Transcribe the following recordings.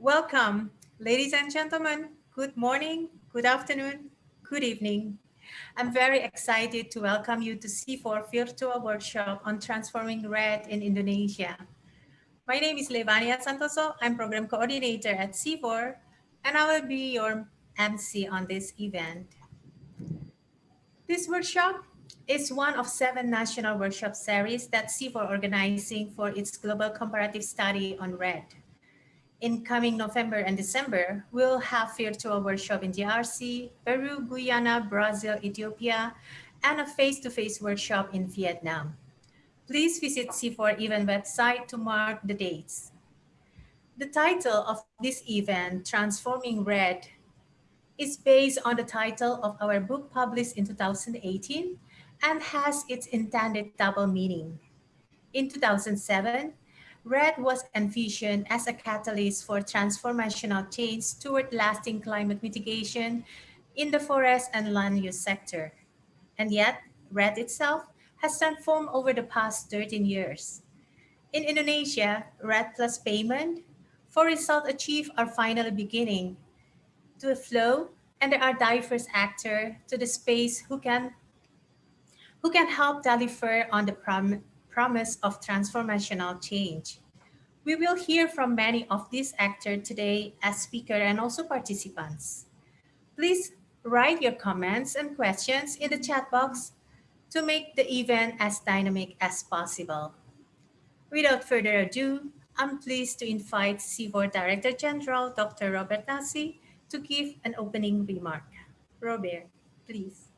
Welcome, ladies and gentlemen. Good morning, good afternoon, good evening. I'm very excited to welcome you to CIFOR Virtual Workshop on Transforming REDD in Indonesia. My name is Levania Santoso. I'm Program Coordinator at CIFOR, and I will be your MC on this event. This workshop is one of seven national workshop series that CIFOR organizing for its global comparative study on REDD. In coming November and December, we'll have virtual workshop in DRC, Peru, Guyana, Brazil, Ethiopia, and a face-to-face -face workshop in Vietnam. Please visit CIFOR event website to mark the dates. The title of this event, Transforming REDD, is based on the title of our book published in 2018 and has its intended double meaning. In 2007, REDD was envisioned as a catalyst for transformational change toward lasting climate mitigation in the forest and land use sector. And yet, REDD itself has transformed over the past 13 years. In Indonesia, REDD plus payment for results achieved are finally beginning to flow and there are diverse actors to the space who can who can help deliver on the prom promise of transformational change. We will hear from many of these actors today as speakers and also participants. Please write your comments and questions in the chat box to make the event as dynamic as possible. Without further ado, I'm pleased to invite CIFOR Director General, Dr. Robert Nasi, to give an opening remark. Robert, please.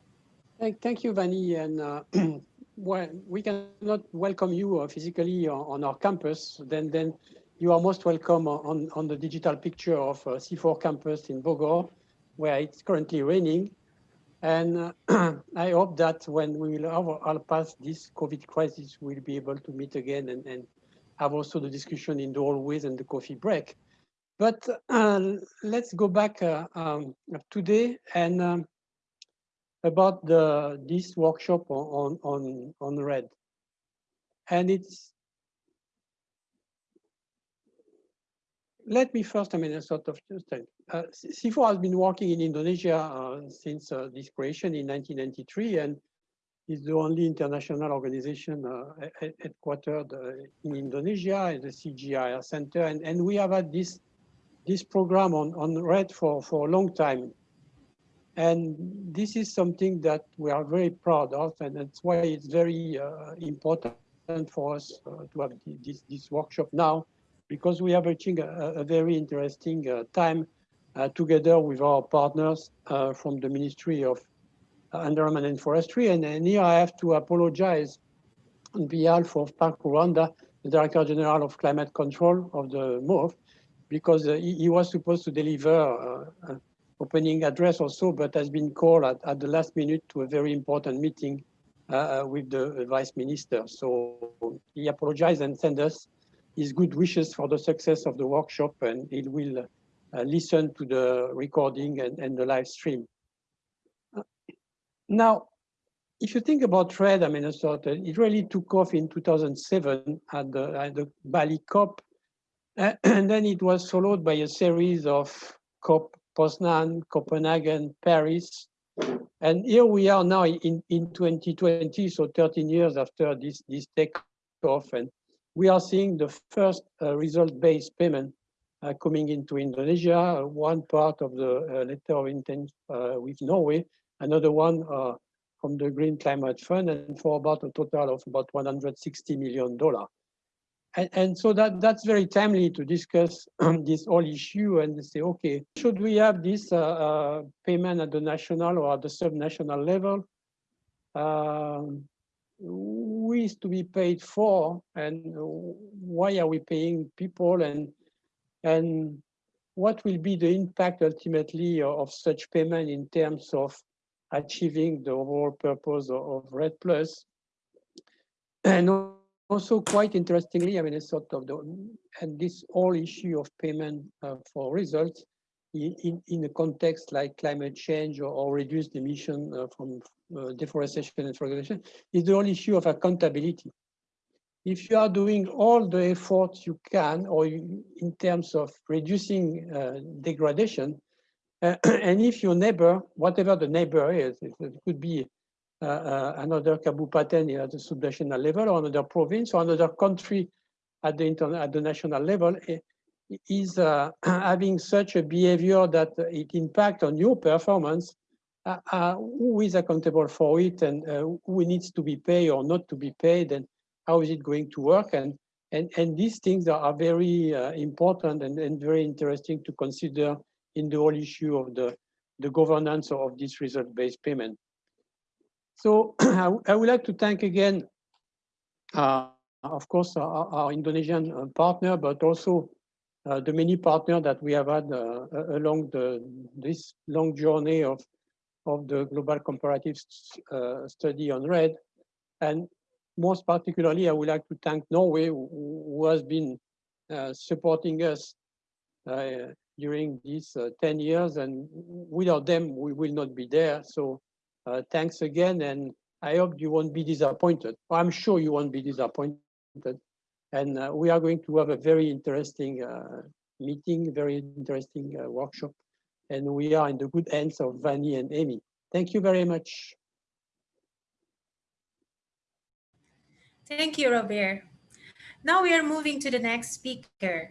Thank, thank you, Vani. And uh, well, we cannot welcome you uh, physically on our campus. Then, then you are most welcome on, on the digital picture of CIFOR campus in Bogor, where it's currently raining. And uh, I hope that when we will have all pass this COVID crisis, we'll be able to meet again and, and have also the discussion in the hallways and the coffee break. But uh, let's go back uh, um, today and um, about the this workshop on on on REDD. And it's let me first i mean a sort of just uh, CIFOR has been working in indonesia uh, since uh, this creation in 1993 and is the only international organization uh, headquartered uh, in indonesia the CGIAR center. And and we have had this this program on on red for for a long time and this is something that we are very proud of, and that's why it's very uh, important for us uh, to have this, this workshop now, because we are reaching a, a very interesting uh, time uh, together with our partners uh, from the Ministry of Environment and Forestry. And, and, here I have to apologize on behalf of Pak Ruandha, the Director General of Climate Control of the MOF, because uh, he, he, was supposed to deliver opening address also, but has been called at, at the last minute to a very important meeting uh, with the vice minister. So he apologized and sent us his good wishes for the success of the workshop, and he will uh, listen to the recording and, and the live stream. Uh, now, if you think about trade, I mean, it really took off in 2007 at the, at the Bali COP, and then it was followed by a series of COP Poznan, Copenhagen, Paris. And here we are now in, in 2020, so 13 years after this, this takeoff. And we are seeing the first uh, result-based payment uh, coming into Indonesia, one part of the uh, letter of intent uh, with Norway, another one uh, from the Green Climate Fund, and for about a total of about $160 million. And, and, so that that's very timely to discuss this whole issue and say, okay, should we have this uh, uh, payment at the national or at the subnational level? Um, who is to be paid for, and why are we paying people, and and what will be the impact ultimately of such payment in terms of achieving the overall purpose of, of REDD Plus? And also quite interestingly, I mean, it's sort of the, and this whole issue of payment uh, for results in, in, in, a context like climate change or, or reduced emission uh, from uh, deforestation and fragmentation is the whole issue of accountability. if you are doing all the efforts you can, or you, in terms of reducing uh, degradation, uh, and if your neighbor, whatever the neighbor is, it, could be another Kabupaten at the subnational level, or another province, or another country at the, at the national level, eh, is uh, having such a behavior that it impacts on your performance, uh, uh, who is accountable for it and uh, who needs to be paid or not to be paid and how is it going to work and and and these things are very uh, important and, and very interesting to consider in the whole issue of the the governance of this result-based payment. So I, would like to thank again, uh, of course, our, our Indonesian uh, partner, but also uh, the many partners that we have had uh, along the this long journey of of the global comparative uh, study on REDD. And most particularly, I would like to thank Norway, who, has been uh, supporting us during these 10 years. And without them, we will not be there. So thanks again. And I hope you won't be disappointed. I'm sure you won't be disappointed. And uh, we are going to have a very interesting uh, meeting, very interesting uh, workshop. And we are in the good hands of Vani and Amy. Thank you very much. Thank you, Robert. Now we are moving to the next speaker.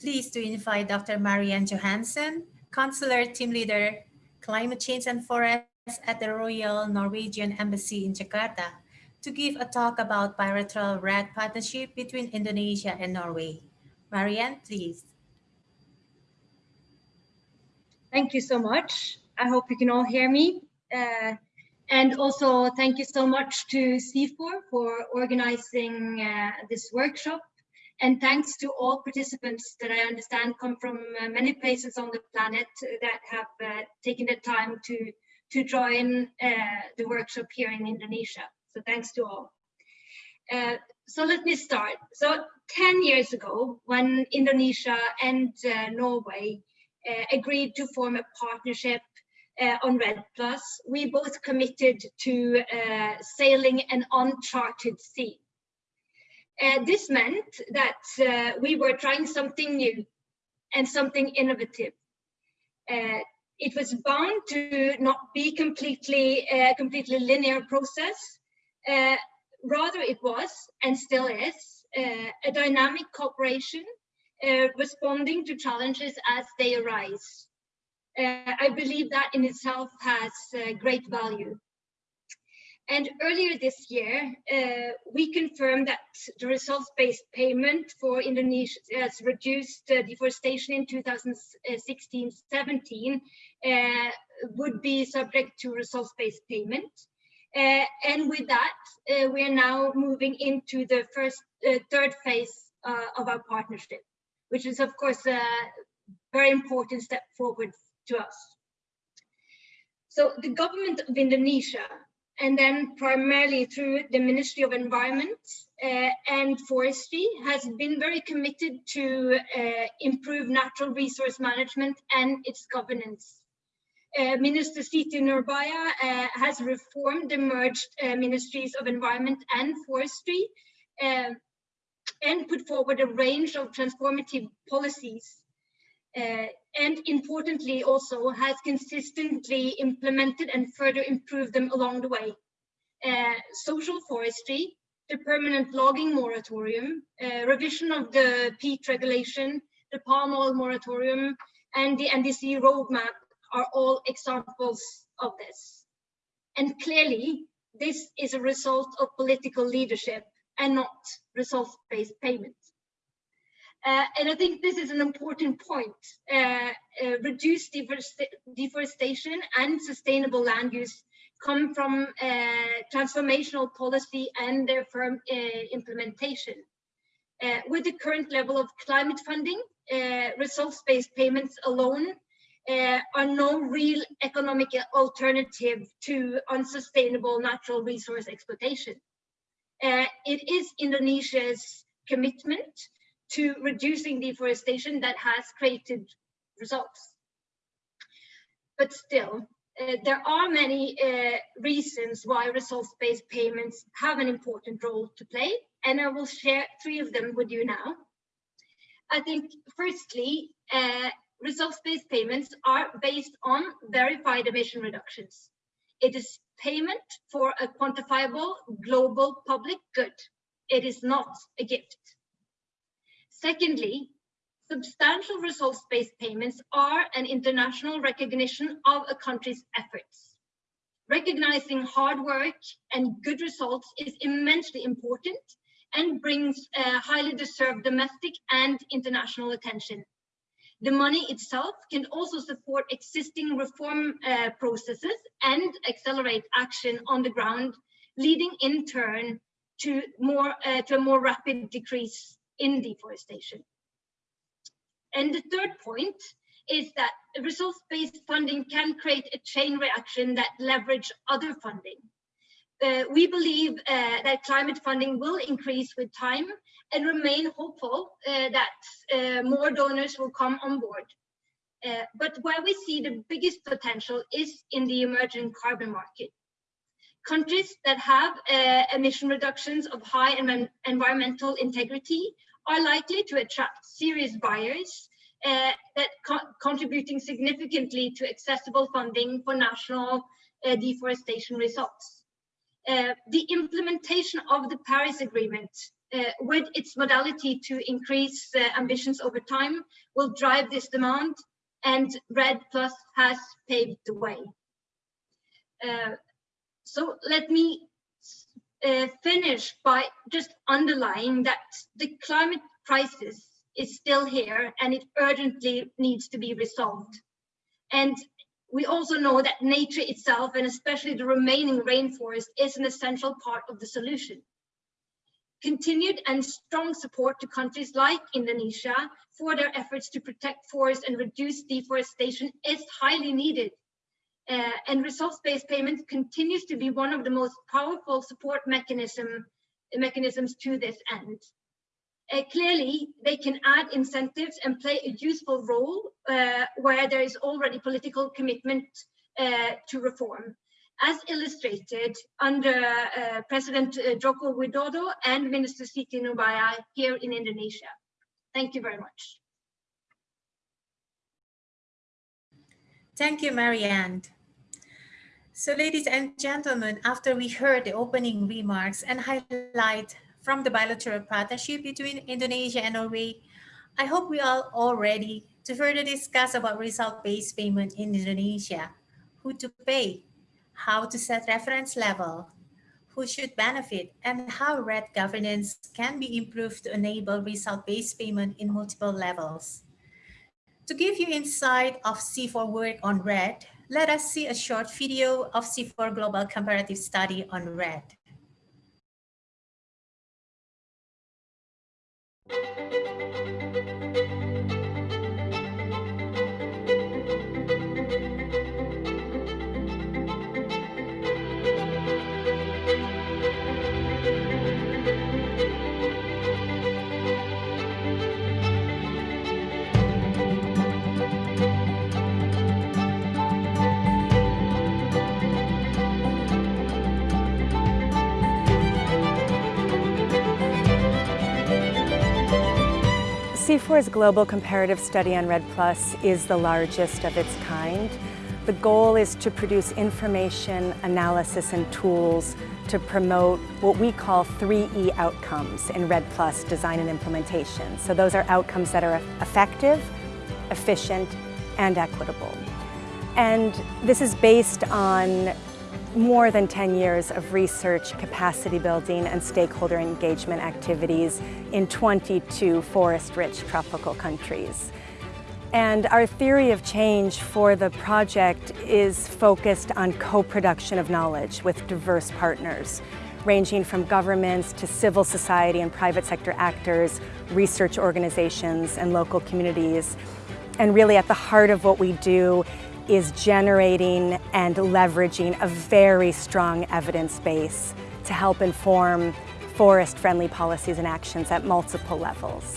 Please to invite Dr. Marianne Johansen, Consular Team Leader, Climate Change and Forests at the Royal Norwegian Embassy in Jakarta to give a talk about bilateral REDD partnership between Indonesia and Norway. Marianne, please. Thank you so much. I hope you can all hear me. Uh, and also thank you so much to CIFOR for organizing uh, this workshop. And thanks to all participants that I understand come from uh, many places on the planet that have uh, taken the time to, to join uh, the workshop here in Indonesia. So thanks to all. Uh, so let me start. So 10 years ago, when Indonesia and uh, Norway agreed to form a partnership uh, on REDD Plus, we both committed to uh, sailing an uncharted sea. Uh, this meant that we were trying something new and something innovative it was bound to not be completely uh, completely linear process uh, rather, it was and still is uh, a dynamic cooperation uh, responding to challenges as they arise. Uh, I believe that in itself has uh, great value. And earlier this year, uh, we confirmed that the results-based payment for Indonesia has reduced deforestation in 2016-17 would be subject to results-based payment. Uh, and with that, uh, we are now moving into the first, uh, third phase of our partnership, which is of course a very important step forward to us. So the government of Indonesia, and then primarily through the Ministry of Environment uh, and Forestry, has been very committed to uh, improve natural resource management and its governance. Uh, Minister Siti Nurbaya uh, has reformed the merged uh, ministries of environment and forestry uh, and put forward a range of transformative policies. Uh, and importantly also has consistently implemented and further improved them along the way. social forestry, the permanent logging moratorium, revision of the peat regulation, the palm oil moratorium, and the NDC roadmap are all examples of this. And clearly, this is a result of political leadership and not result-based payment. Uh, and I think this is an important point. Uh, uh, reduced deforestation and sustainable land use come from uh, transformational policy and their firm uh, implementation. Uh, with the current level of climate funding, results-based payments alone are no real economic alternative to unsustainable natural resource exploitation. It is Indonesia's commitment to reducing deforestation that has created results. But still, uh, there are many uh, reasons why results-based payments have an important role to play and I will share three of them with you now. I think, firstly, uh, results-based payments are based on verified emission reductions. It is payment for a quantifiable global public good. It is not a gift. Secondly, substantial results-based payments are an international recognition of a country's efforts. Recognizing hard work and good results is immensely important and brings uh, highly deserved domestic and international attention. The money itself can also support existing reform uh, processes and accelerate action on the ground, leading in turn to, more, uh, to a more rapid decrease in deforestation. And the third point is that resource-based funding can create a chain reaction that leverage other funding. Uh, we believe uh, that climate funding will increase with time and remain hopeful uh, that uh, more donors will come on board. Uh, but where we see the biggest potential is in the emerging carbon market. Countries that have uh, emission reductions of high environmental integrity are likely to attract serious buyers uh, that co contributing significantly to accessible funding for national uh, deforestation results. Uh, the implementation of the Paris Agreement uh, with its modality to increase uh, ambitions over time will drive this demand and REDD Plus has paved the way. Uh, so let me uh, finish by just underlying that the climate crisis is still here and it urgently needs to be resolved. And we also know that nature itself and especially the remaining rainforest is an essential part of the solution. Continued and strong support to countries like Indonesia for their efforts to protect forests and reduce deforestation is highly needed. Uh, and results-based payments continues to be one of the most powerful support mechanism, mechanisms to this end. Uh, clearly, they can add incentives and play a useful role uh, where there is already political commitment uh, to reform, as illustrated under uh, President uh, Joko Widodo and Minister Siti Nurbaya here in Indonesia. Thank you very much. Thank you, Marianne. So ladies and gentlemen, after we heard the opening remarks and highlight from the bilateral partnership between Indonesia and Norway, I hope we are all ready to further discuss about result-based payment in Indonesia, who to pay, how to set reference level, who should benefit, and how REDD governance can be improved to enable result-based payment in multiple levels. To give you insight of CIFOR work on REDD, let us see a short video of CIFOR Global Comparative Study on REDD. CIFOR's global comparative study on REDD Plus is the largest of its kind. The goal is to produce information, analysis, and tools to promote what we call 3E outcomes in REDD Plus design and implementation. So those are outcomes that are effective, efficient, and equitable. And this is based on more than 10 years of research, capacity building, and stakeholder engagement activities in 22 forest-rich tropical countries. And our theory of change for the project is focused on co-production of knowledge with diverse partners, ranging from governments to civil society and private sector actors, research organizations, and local communities. And really at the heart of what we do is generating and leveraging a very strong evidence base to help inform forest-friendly policies and actions at multiple levels.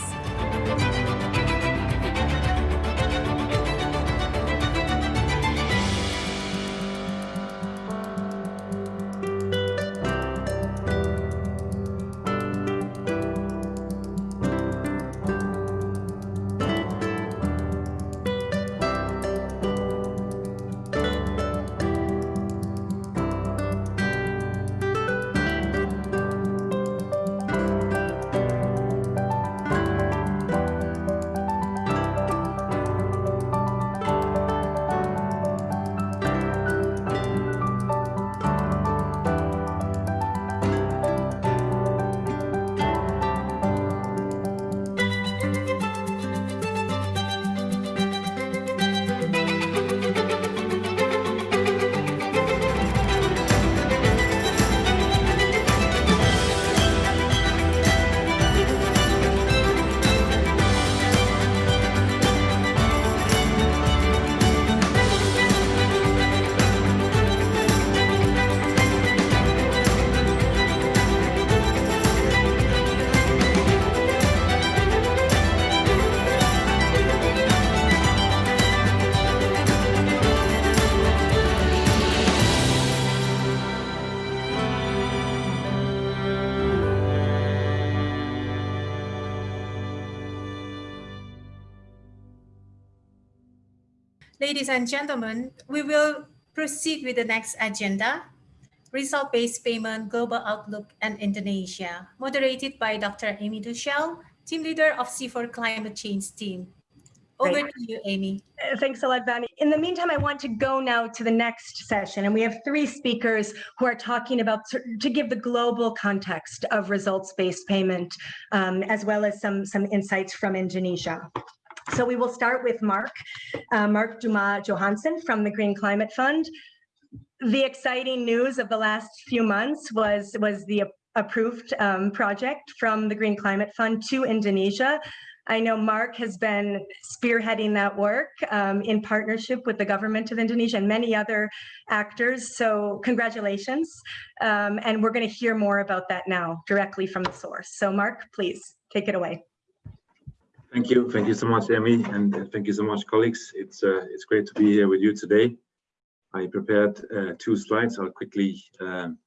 And gentlemen, we will proceed with the next agenda, Result-Based Payment, Global Outlook and Indonesia, moderated by Dr. Amy Duchelle, team leader of CIFOR Climate Change team. Over Great. to you, Amy. Uh, Thanks a lot, Vani. In the meantime, I want to go now to the next session, and we have three speakers who are talking about to give the global context of results-based payment, um, as well as some some insights from Indonesia. So we will start with Mark, uh, Mark Duma Johansson from the Green Climate Fund. The exciting news of the last few months was was the approved um, project from the Green Climate Fund to Indonesia. I know Mark has been spearheading that work um, in partnership with the government of Indonesia and many other actors. So congratulations. Um, and we're going to hear more about that now directly from the source. So Mark, please take it away. Thank you. Thank you so much, Emmy, and uh, thank you so much, colleagues. It's uh, it's great to be here with you today. I prepared uh, two slides. I'll quickly. Um,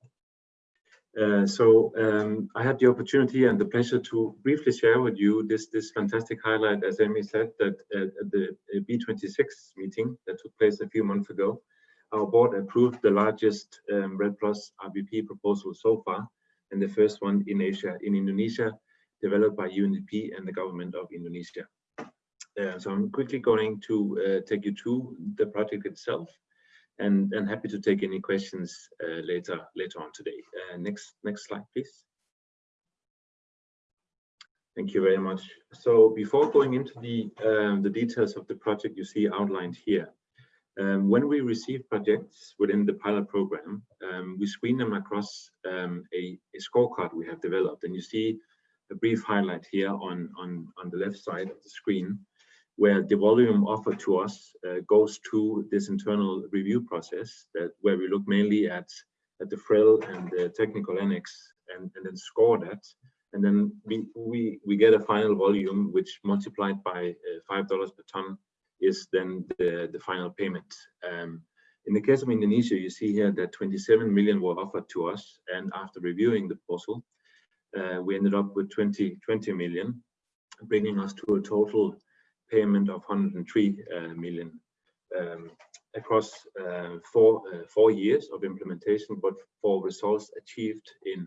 uh, so um, I had the opportunity and the pleasure to briefly share with you this this fantastic highlight, as Emmy said, that uh, at the B26 meeting that took place a few months ago, our board approved the largest um, REDD Plus RBP proposal so far, and the first one in Asia, in Indonesia, developed by UNDP and the government of Indonesia. Uh, so I'm quickly going to uh, take you to the project itself and, and happy to take any questions uh, later later on today. Uh, next, next slide, please. Thank you very much. So before going into the, um, the details of the project you see outlined here, um, when we receive projects within the pilot program, um, we screen them across um, a, a, scorecard we have developed. And you see a brief highlight here on, on, on the left side of the screen, where the volume offered to us uh, goes to this internal review process that where we look mainly at, at the FREL and the technical annex and, and then score that. And then we, we, we get a final volume which multiplied by uh, $5 per ton is then the, the final payment. Um, in the case of Indonesia, you see here that 27 million were offered to us. And after reviewing the proposal, uh, we ended up with 20, 20 million, bringing us to a total payment of 103 uh, million um, across uh, four, uh, four years of implementation, but for results achieved in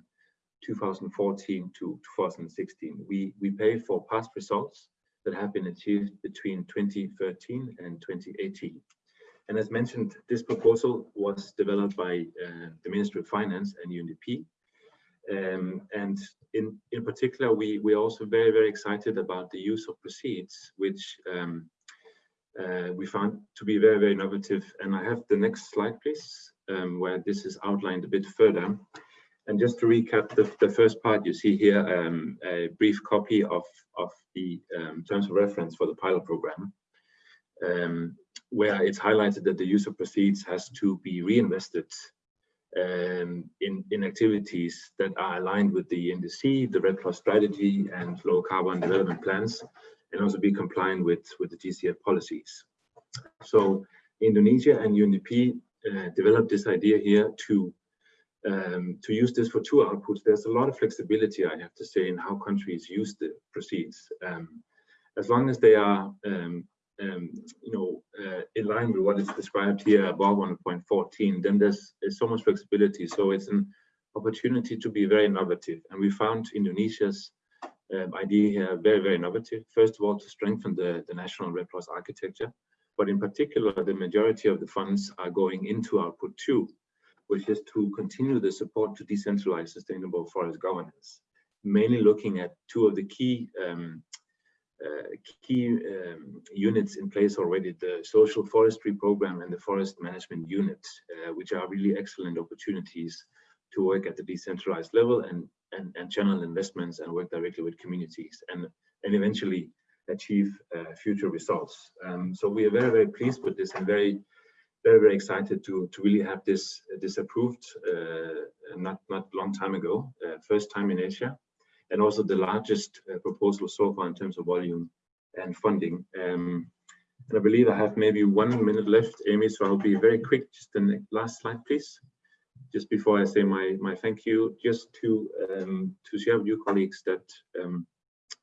2014 to 2016. We, we pay for past results that have been achieved between 2013 and 2018. And as mentioned, this proposal was developed by uh, the Ministry of Finance and UNDP um, and in, in particular, we, we're also very, very excited about the use of proceeds, which um, uh, we found to be very, very innovative. And I have the next slide, please, um, where this is outlined a bit further. And just to recap the, the first part, you see here um, a brief copy of, of the um, terms of reference for the pilot program, um, where it's highlighted that the use of proceeds has to be reinvested um, in, in activities that are aligned with the NDC, the REDD Plus strategy and low carbon development plans, and also be compliant with, with the GCF policies. So Indonesia and UNDP uh, developed this idea here to um, to use this for two outputs. There's a lot of flexibility, I have to say, in how countries use the proceeds. Um, as long as they are um, um, you know, uh, in line with what is described here above 1.14, then there's, there's so much flexibility. So it's an opportunity to be very innovative. And we found Indonesia's um, idea here very, very innovative. First of all, to strengthen the, the national REDD Plus architecture, but in particular, the majority of the funds are going into output two, which is to continue the support to decentralized sustainable forest governance, mainly looking at two of the key um, key um, units in place already, the social forestry program and the forest management unit, uh, which are really excellent opportunities to work at the decentralized level and, and, and channel investments and work directly with communities and, and eventually achieve uh, future results. Um, so we are very, very pleased with this and very, very, very excited to, to really have this, this approved uh, not, not long time ago, uh, first time in Asia and also the largest uh, proposal so far in terms of volume and funding. Um, and I believe I have maybe one minute left, Amy, so I'll be very quick. Just the last slide, please. Just before I say my, my thank you, just to, um, to share with you colleagues that um,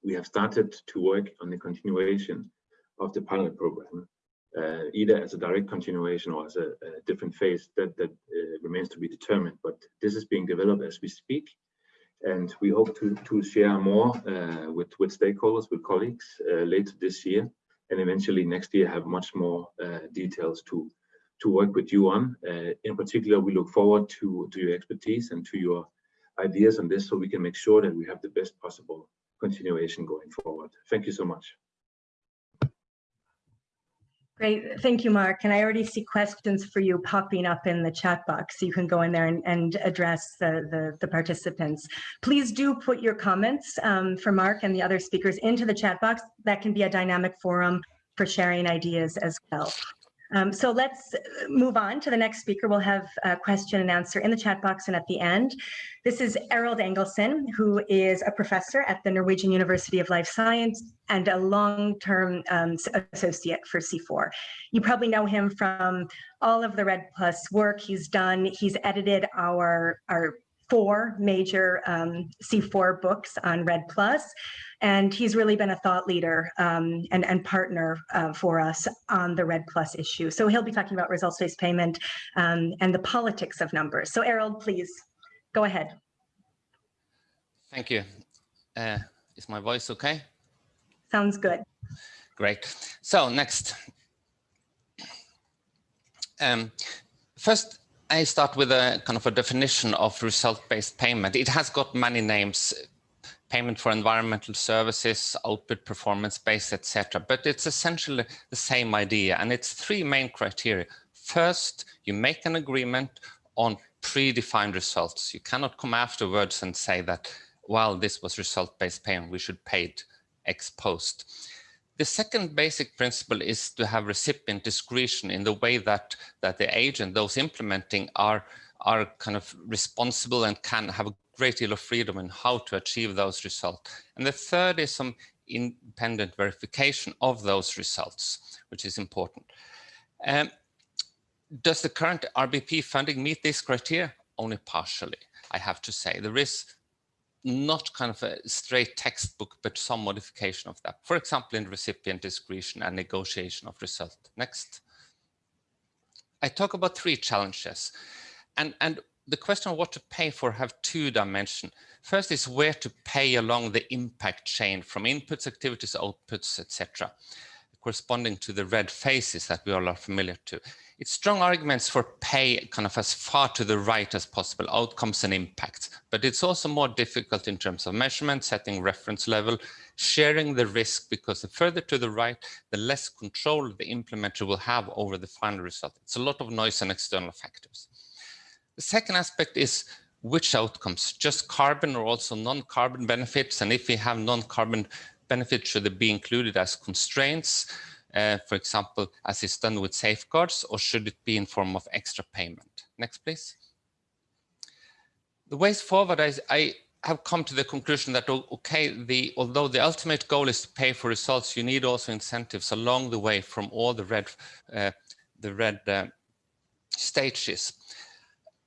we have started to work on the continuation of the pilot program. uh, either as a direct continuation or as a, a different phase that, that uh, remains to be determined. But this is being developed as we speak. And we hope to, to share more uh, with, with stakeholders, with colleagues uh, later this year, and eventually next year have much more uh, details to, to work with you on. Uh, in particular, we look forward to, to your expertise and to your ideas on this so we can make sure that we have the best possible continuation going forward. Thank you so much. Great, thank you, Mark. And I already see questions for you popping up in the chat box. So you can go in there and, and address the, the, the, participants. Please do put your comments um, for Mark and the other speakers into the chat box. That can be a dynamic forum for sharing ideas as well. Um, so let's move on to the next speaker. We'll have a question and answer in the chat box and at the end. This is Arild Angelsen, who is a professor at the Norwegian University of Life Science and a long-term um, associate for CIFOR. You probably know him from all of the REDD Plus work he's done. He's edited our, our four major um, CIFOR books on REDD Plus, and he's really been a thought leader um, and, and partner uh, for us on the REDD Plus issue. So he'll be talking about results-based payment um, and the politics of numbers. So Arild, please go ahead. Thank you. Uh, is my voice okay? Sounds good. Great. So next. Um, first, I start with a kind of a definition of result-based payment. It has got many names, payment for environmental services, output performance-based, etc. But it's essentially the same idea, and it's three main criteria. First, you make an agreement on predefined results. You cannot come afterwards and say that, well, this was result-based payment, we should pay it ex post. The second basic principle is to have recipient discretion in the way that, that the agent, those implementing are, are kind of responsible and can have a great deal of freedom in how to achieve those results. And the third is some independent verification of those results, which is important. Um, does the current RBP funding meet this criteria? Only partially, I have to say. There is not kind of a straight textbook, but some modification of that. For example, in recipient discretion and negotiation of result. Next. I talk about three challenges. And, and the question of what to pay for have two dimensions. First is where to pay along the impact chain from inputs, activities, outputs, etc corresponding to the REDD faces that we all are familiar to. It's strong arguments for pay kind of as far to the right as possible, outcomes and impacts, but it's also more difficult in terms of measurement, setting reference level, sharing the risk, because the further to the right, the less control the implementer will have over the final result. It's a lot of noise and external factors. The second aspect is which outcomes, just carbon or also non-carbon benefits. And if we have non-carbon benefits should be included as constraints, uh, for example, as is done with safeguards, or should it be in form of extra payment? Next, please. The ways forward, I, I have come to the conclusion that, okay, the, although the ultimate goal is to pay for results, you need also incentives along the way from all the REDD, uh, the REDD uh, stages.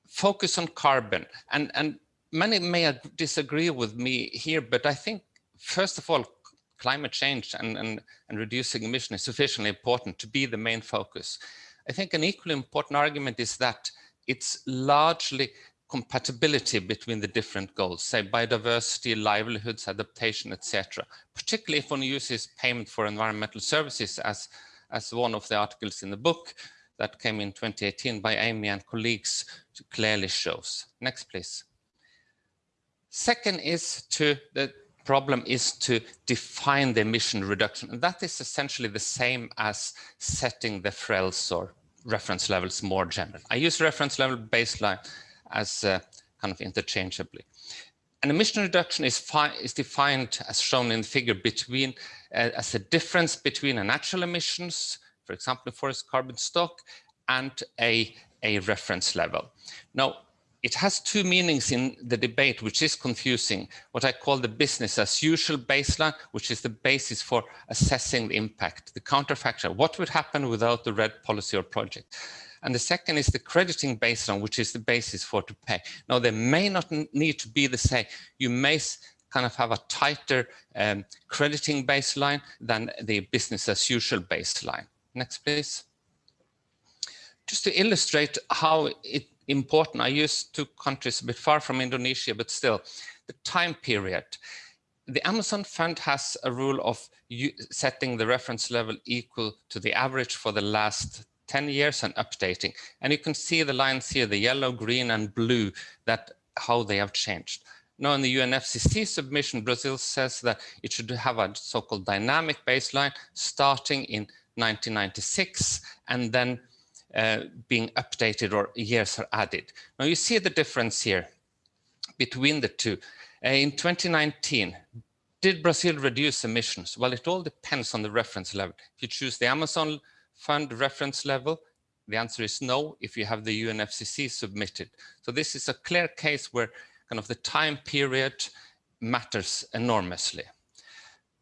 Focus on carbon. And, and many may disagree with me here, but I think, first of all, climate change and, and, and reducing emission is sufficiently important to be the main focus. I think an equally important argument is that it's largely compatibility between the different goals, say biodiversity, livelihoods, adaptation, etc. Particularly if one uses payment for environmental services as, as one of the articles in the book that came in 2018 by Amy and colleagues clearly shows. Next, please. Second is to the problem is to define the emission reduction. And that is essentially the same as setting the FRELs or reference levels more general. I use reference level baseline as uh, kind of interchangeably. An emission reduction is, is defined as shown in the figure between uh, as a difference between a natural emissions, for example, forest carbon stock, and a, a reference level. Now, it has two meanings in the debate, which is confusing. What I call the business as usual baseline, which is the basis for assessing the impact, the counterfactual, what would happen without the REDD policy or project. And the second is the crediting baseline, which is the basis for to pay. Now, they may not need to be the same. You may kind of have a tighter um, crediting baseline than the business as usual baseline. Next, please. Just to illustrate how it, important, I use two countries a bit far from Indonesia, but still, the time period. The Amazon Fund has a rule of setting the reference level equal to the average for the last 10 years and updating. And you can see the lines here, the yellow, green, and blue, that how they have changed. Now in the UNFCCC submission, Brazil says that it should have a so-called dynamic baseline starting in 1996 and then uh, being updated or years are added. Now you see the difference here between the two. Uh, in 2019, did Brazil reduce emissions? Well, it all depends on the reference level. If you choose the Amazon Fund reference level, the answer is no if you have the UNFCCC submitted. So this is a clear case where kind of the time period matters enormously.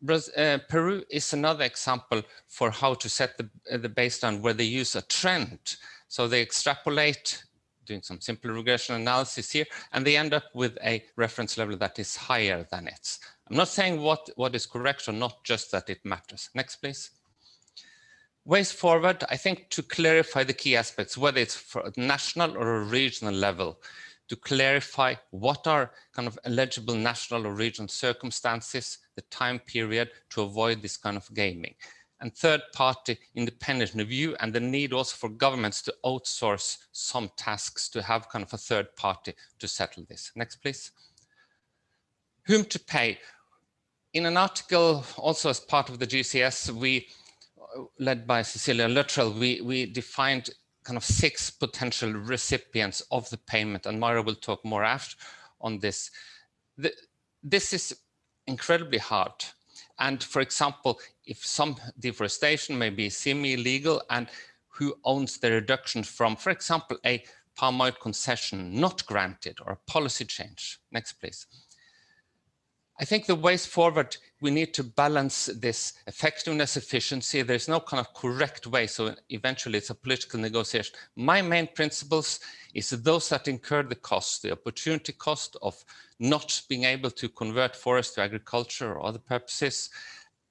Uh, Peru is another example for how to set the, uh, the baseline where they use a trend. So they extrapolate, doing some simple regression analysis here, and they end up with a reference level that is higher than its. I'm not saying what, what is correct or not, just that it matters. Next, please. Ways forward, I think to clarify the key aspects, whether it's for a national or a regional level, to clarify what are kind of eligible national or regional circumstances, the time period to avoid this kind of gaming. And third party independent review and the need also for governments to outsource some tasks to have kind of a third party to settle this. Next, please. Whom to pay? In an article also as part of the GCS, we led by Cecilia Luttrell, we, we defined kind of six potential recipients of the payment, and Mara will talk more after on this. The, this is incredibly hard. And for example, if some deforestation may be semi-legal and who owns the reduction from, for example, a palm oil concession not granted or a policy change. Next, please. I think the ways forward, we need to balance this effectiveness, efficiency. There's no kind of correct way. So eventually it's a political negotiation. My main principles is those that incur the cost, the opportunity cost of not being able to convert forest to agriculture or other purposes,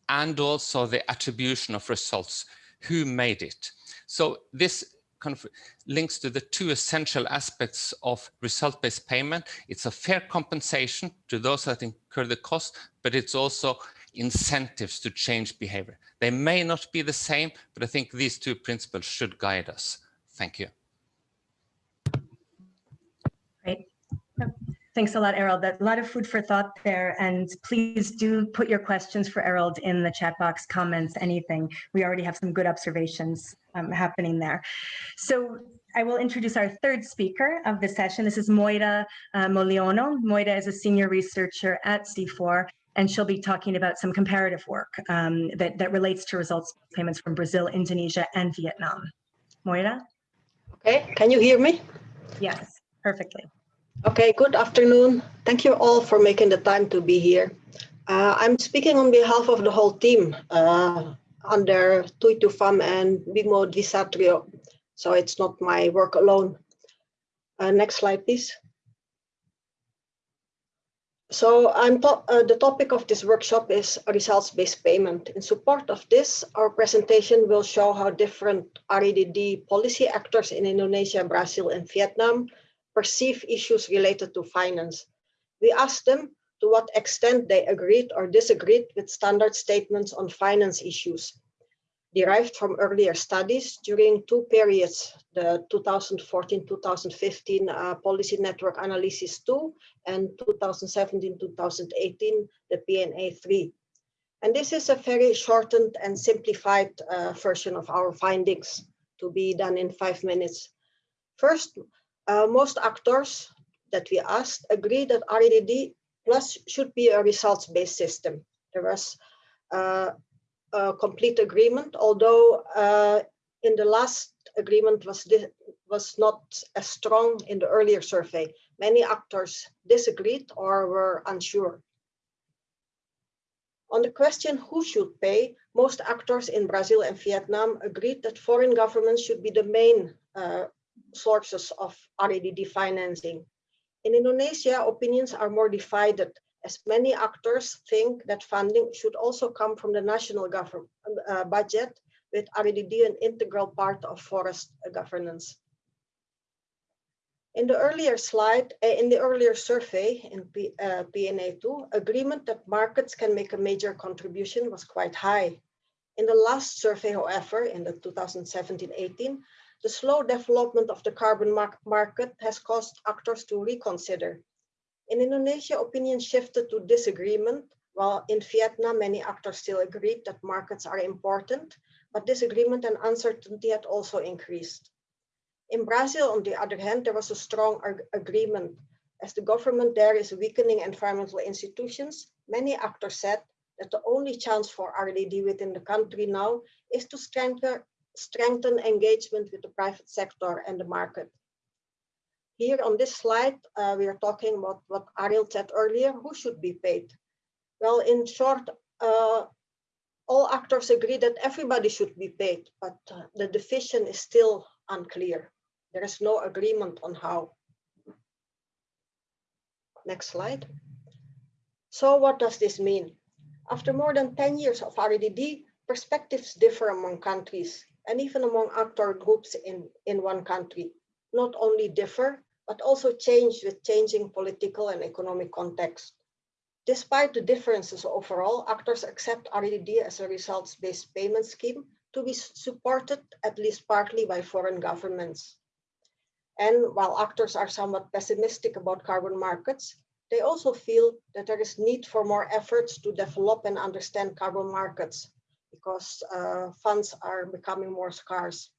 and also the attribution of results. Who made it? So this kind of links to the two essential aspects of result-based payment. It's a fair compensation to those that incur the cost, but it's also incentives to change behavior. They may not be the same, but I think these two principles should guide us. Thank you. Great. Thanks a lot, Arild. That a lot of food for thought there. And please do put your questions for Arild in the chat box, comments, anything. We already have some good observations um, happening there. So I will introduce our third speaker of the session. This is Moira uh, Moeliono. Moira is a senior researcher at CIFOR and she'll be talking about some comparative work um, that, that relates to results payments from Brazil, Indonesia, and Vietnam. Moira? Okay, can you hear me? Yes, perfectly. Okay, good afternoon. Thank you all for making the time to be here. Uh, I'm speaking on behalf of the whole team uh, under Thuy Thu Pham and Bimo Dwisatrio, So it's not my work alone. Uh, next slide, please. So I'm to uh, the topic of this workshop is results-based payment. In support of this, our presentation will show how different REDD policy actors in Indonesia, Brazil, and Vietnam perceive issues related to finance. We asked them to what extent they agreed or disagreed with standard statements on finance issues derived from earlier studies during two periods, the 2014-2015 uh, Policy Network Analysis 2 and 2017-2018, the PNA 3. And this is a very shortened and simplified uh, version of our findings to be done in five minutes. First, uh, most actors that we asked agree that REDD plus should be a results-based system. There was uh, a complete agreement, although uh, in the last agreement was, was not as strong in the earlier survey. Many actors disagreed or were unsure. On the question who should pay, most actors in Brazil and Vietnam agreed that foreign governments should be the main uh, sources of REDD financing. In Indonesia, opinions are more divided as many actors think that funding should also come from the national government uh, budget with REDD an integral part of forest governance. In the earlier slide, uh, in the earlier survey in P, uh, PNA2, agreement that markets can make a major contribution was quite high. In the last survey, however, in the 2017-18, the slow development of the carbon mar market has caused actors to reconsider. In Indonesia, opinion shifted to disagreement, while in Vietnam, many actors still agreed that markets are important, but disagreement and uncertainty had also increased. In Brazil, on the other hand, there was a strong agreement. As the government there is weakening environmental institutions, many actors said that the only chance for REDD within the country now is to strengthen, strengthen engagement with the private sector and the market. Here on this slide, uh, we are talking about what Arild said earlier, who should be paid? Well, in short, uh, all actors agree that everybody should be paid, but uh, the division is still unclear. There is no agreement on how. Next slide. So what does this mean? After more than 10 years of REDD, perspectives differ among countries and even among actor groups in, in one country. Not only differ, but also change with changing political and economic context. Despite the differences overall, actors accept REDD as a results-based payment scheme to be supported at least partly by foreign governments. And while actors are somewhat pessimistic about carbon markets, they also feel that there is need for more efforts to develop and understand carbon markets because uh, funds are becoming more scarce.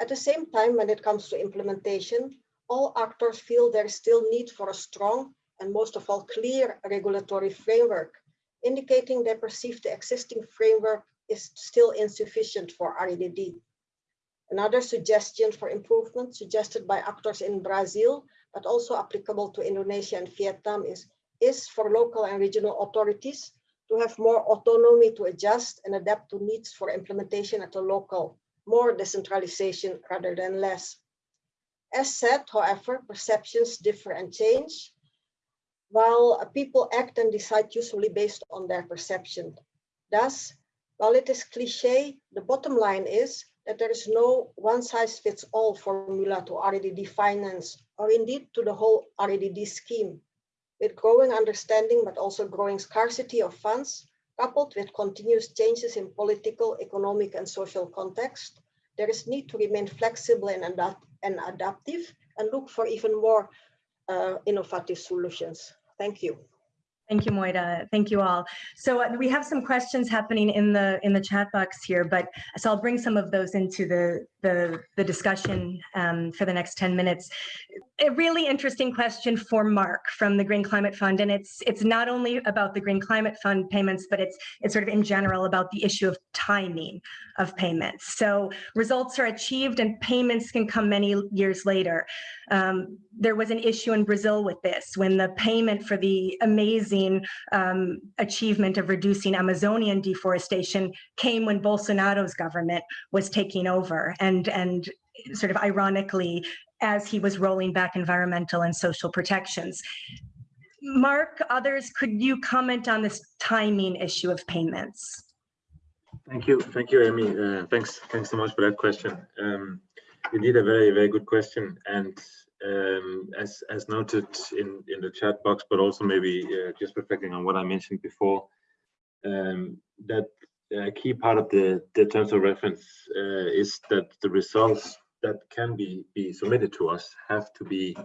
At the same time, when it comes to implementation, all actors feel there is still need for a strong and most of all clear regulatory framework, indicating they perceive the existing framework is still insufficient for REDD. Another suggestion for improvement suggested by actors in Brazil, but also applicable to Indonesia and Vietnam is, is for local and regional authorities to have more autonomy to adjust and adapt to needs for implementation at a local, more decentralization rather than less. As said, however, perceptions differ and change, while people act and decide usually based on their perception. Thus, while it is cliche, the bottom line is that there is no one size fits all formula to REDD finance or indeed to the whole REDD scheme. With growing understanding, but also growing scarcity of funds, coupled with continuous changes in political, economic, and social context, there is need to remain flexible and, adapt and adaptive and look for even more uh, innovative solutions. Thank you. Thank you, Moira. Thank you all. So uh, we have some questions happening in the in the chat box here, but so I'll bring some of those into the the, the discussion um, for the next 10 minutes. A really interesting question for Mark from the Green Climate Fund, and it's it's not only about the Green Climate Fund payments, but it's it's sort of in general about the issue of timing of payments. So results are achieved and payments can come many years later. Um, there was an issue in Brazil with this when the payment for the amazing um, achievement of reducing Amazonian deforestation came when Bolsonaro's government was taking over and, and sort of ironically, as he was rolling back environmental and social protections. Mark, others, could you comment on this timing issue of payments? Thank you. Thank you, Amy. Uh, thanks. Thanks so much for that question. Um, indeed, a very, very good question. And um, as as noted in in the chat box, but also maybe uh, just reflecting on what I mentioned before, um, that a key part of the the terms of reference uh, is that the results that can be be submitted to us have to be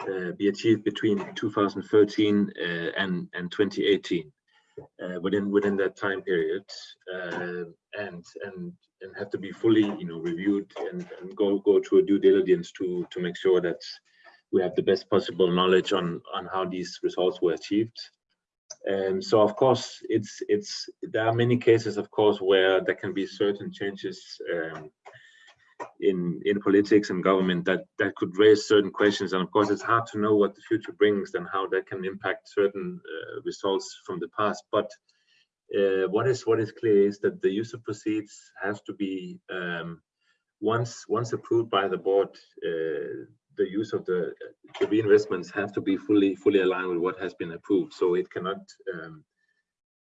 uh, be achieved between 2013 uh, and and 2018 uh, within within that time period uh, and and and have to be fully you know reviewed and, and go go through a due diligence to to make sure that we have the best possible knowledge on on how these results were achieved. Um, so of course it's it's there are many cases of course where there can be certain changes um, in in politics and government that that could raise certain questions. And of course it's hard to know what the future brings and how that can impact certain uh, results from the past. But uh, what is what is clear is that the use of proceeds has to be um, once once approved by the board uh, the use of the, the reinvestments have to be fully fully aligned with what has been approved. So it cannot um,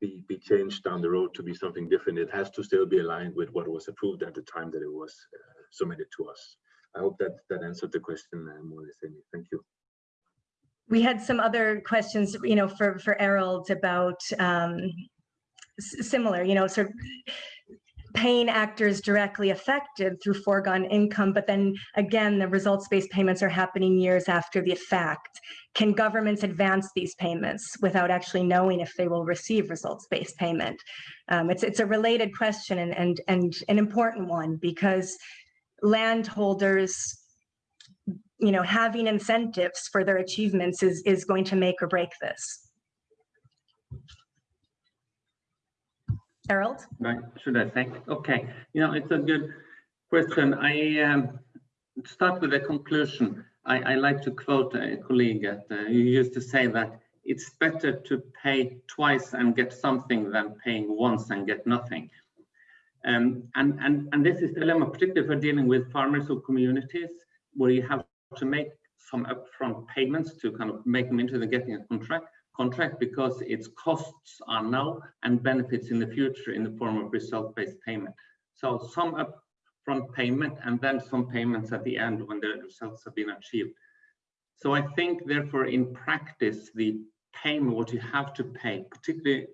be, be changed down the road to be something different. It has to still be aligned with what was approved at the time that it was uh, submitted to us. I hope that that answered the question uh, more or less, Amy. Thank you. We had some other questions, you know, for for Arild about um, similar, you know, sort of paying actors directly affected through foregone income, but then again, the results-based payments are happening years after the fact. Can governments advance these payments without actually knowing if they will receive results-based payment? Um, it's, it's a related question and, and, and an important one because landholders you know, having incentives for their achievements is, is going to make or break this. Arild? Right, should I say? Okay, you know, it's a good question. I um, start with a conclusion. I, I like to quote a colleague at, uh, who used to say that it's better to pay twice and get something than paying once and get nothing. Um, and, and, and this is the dilemma, particularly for dealing with farmers or communities, where you have to make some upfront payments to kind of make them into the getting a contract contract because its costs are now and benefits in the future in the form of result-based payment. So some upfront payment and then some payments at the end when the results have been achieved. So I think therefore in practice, the payment, what you have to pay, particularly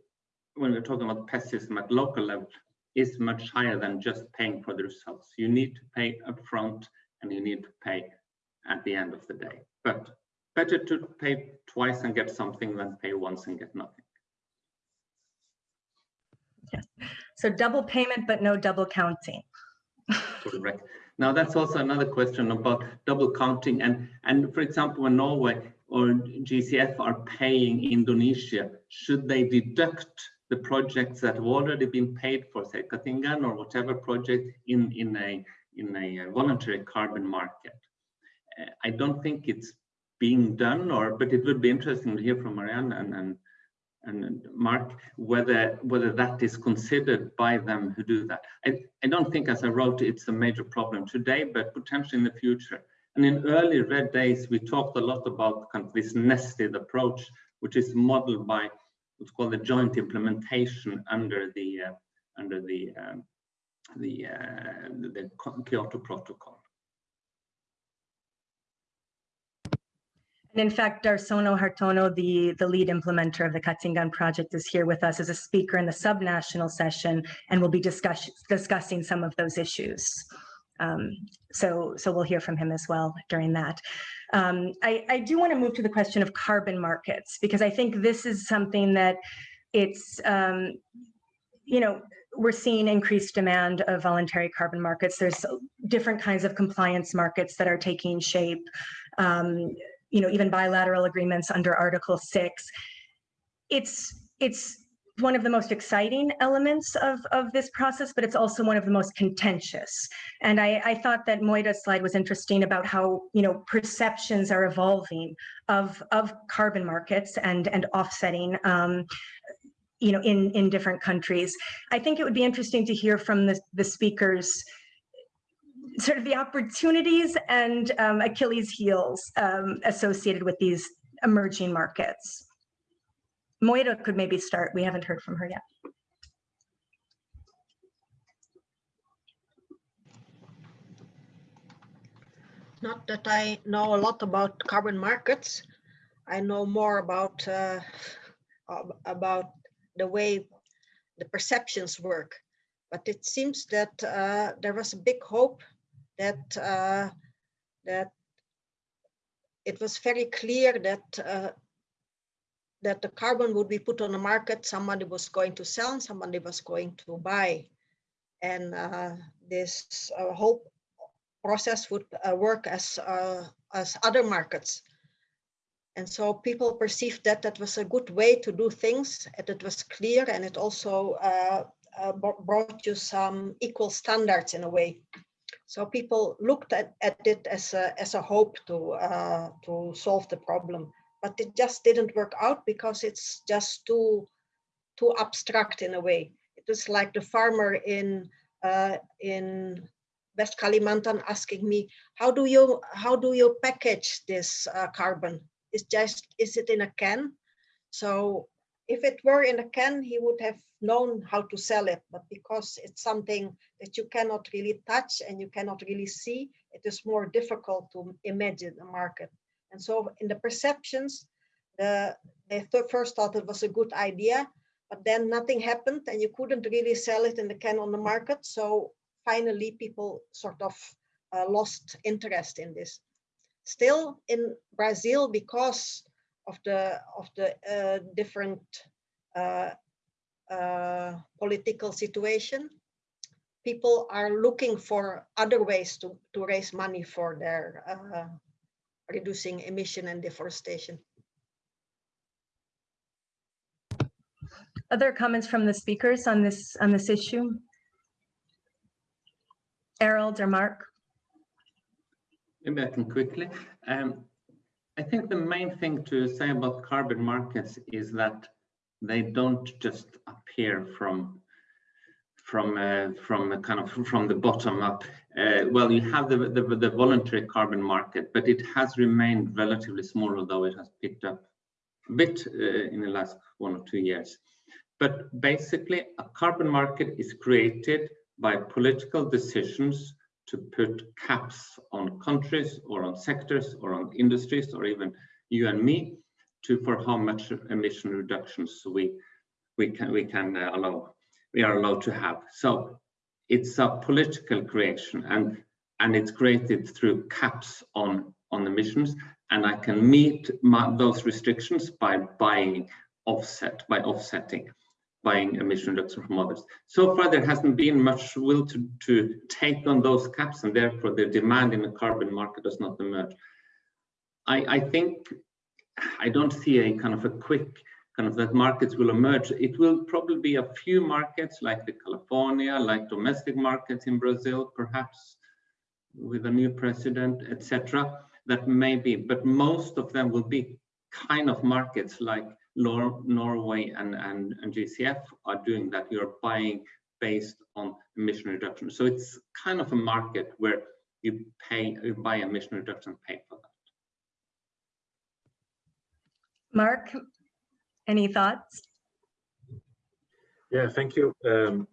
when we're talking about pessimism at local level, is much higher than just paying for the results. You need to pay upfront and you need to pay at the end of the day. But better to pay twice and get something than pay once and get nothing. Yeah. So double payment, but no double counting. Correct. Now that's also another question about double counting. And, and for example, when Norway or GCF are paying Indonesia, should they deduct the projects that have already been paid for, say, Katingan or whatever project in, in, a, in a voluntary carbon market? Uh, I don't think it's being done, or but it would be interesting to hear from Marianne and and, and Mark whether whether that is considered by them who do that. I, I don't think, as I wrote, it's a major problem today, but potentially in the future. And in early REDD days, we talked a lot about kind of this nested approach, which is modeled by what's called the joint implementation under the uh, under the um, the, uh, the Kyoto Protocol. And in fact, Darsono Hartono, the, the lead implementer of the Katingan project is here with us as a speaker in the subnational session and will be discuss, discussing some of those issues. Um, so, so we'll hear from him as well during that. Um, I, I do want to move to the question of carbon markets because I think this is something that it's, um, you know, we're seeing increased demand of voluntary carbon markets. There's different kinds of compliance markets that are taking shape. Um, you know, even bilateral agreements under Article 6. It's, it's one of the most exciting elements of, of this process, but it's also one of the most contentious. And I, I thought that Moira's slide was interesting about how, you know, perceptions are evolving of, of carbon markets and, and offsetting um, you know, in, in different countries. I think it would be interesting to hear from the, the speakers sort of the opportunities and um, Achilles heels um, associated with these emerging markets. Moira could maybe start. We haven't heard from her yet. Not that I know a lot about carbon markets. I know more about uh, about the way the perceptions work. But it seems that uh, there was a big hope that uh, that it was very clear that uh, that the carbon would be put on the market. Somebody was going to sell, and somebody was going to buy, and uh, this uh, whole process would uh, work as uh, as other markets. And so people perceived that that was a good way to do things, and it was clear, and it also brought you some equal standards in a way. So people looked at, at it as a, as a hope to, uh, to solve the problem, but it just didn't work out because it's just too, too abstract in a way. It was like the farmer in, uh, in West Kalimantan asking me, how do you, how do you package this uh, carbon? Is just, is it in a can? So if it were in a can, he would have known how to sell it. But because it's something that you cannot really touch and you cannot really see, it is more difficult to imagine a market. And so in the perceptions, the, they th first thought it was a good idea, but then nothing happened and you couldn't really sell it in the can on the market. So finally people sort of uh, lost interest in this. Still in Brazil, because of the of the uh, different uh, uh, political situation, people are looking for other ways to to raise money for their uh, reducing emission and deforestation. Other comments from the speakers on this on this issue? Arild or Mark? Maybe I can quickly. Um, I think the main thing to say about carbon markets is that they don't just appear from from uh, from kind of from the bottom up. Uh, well, you have the, the, the voluntary carbon market, but it has remained relatively small, although it has picked up a bit uh, in the last one or two years. But basically, a carbon market is created by political decisions to put caps on countries or on sectors or on industries or even you and me to for how much emission reductions we we can we can uh, allow we are allowed to have. So it's a political creation and and it's created through caps on on emissions and i can meet my, those restrictions by buying offset by offsetting buying emission reduction from others. So far, there hasn't been much will to, to take on those caps, and therefore the demand in the carbon market does not emerge. I, I think I don't see a kind of a quick kind of that markets will emerge. It will probably be a few markets like the California, like domestic markets in Brazil, perhaps with a new president, etc. That may be, but most of them will be kind of markets like Nor Norway and, and, and GCF are doing that. You're buying based on emission reduction. So it's kind of a market where you pay, you buy emission reduction, pay for that. Mark, any thoughts? Yeah, thank you. Um,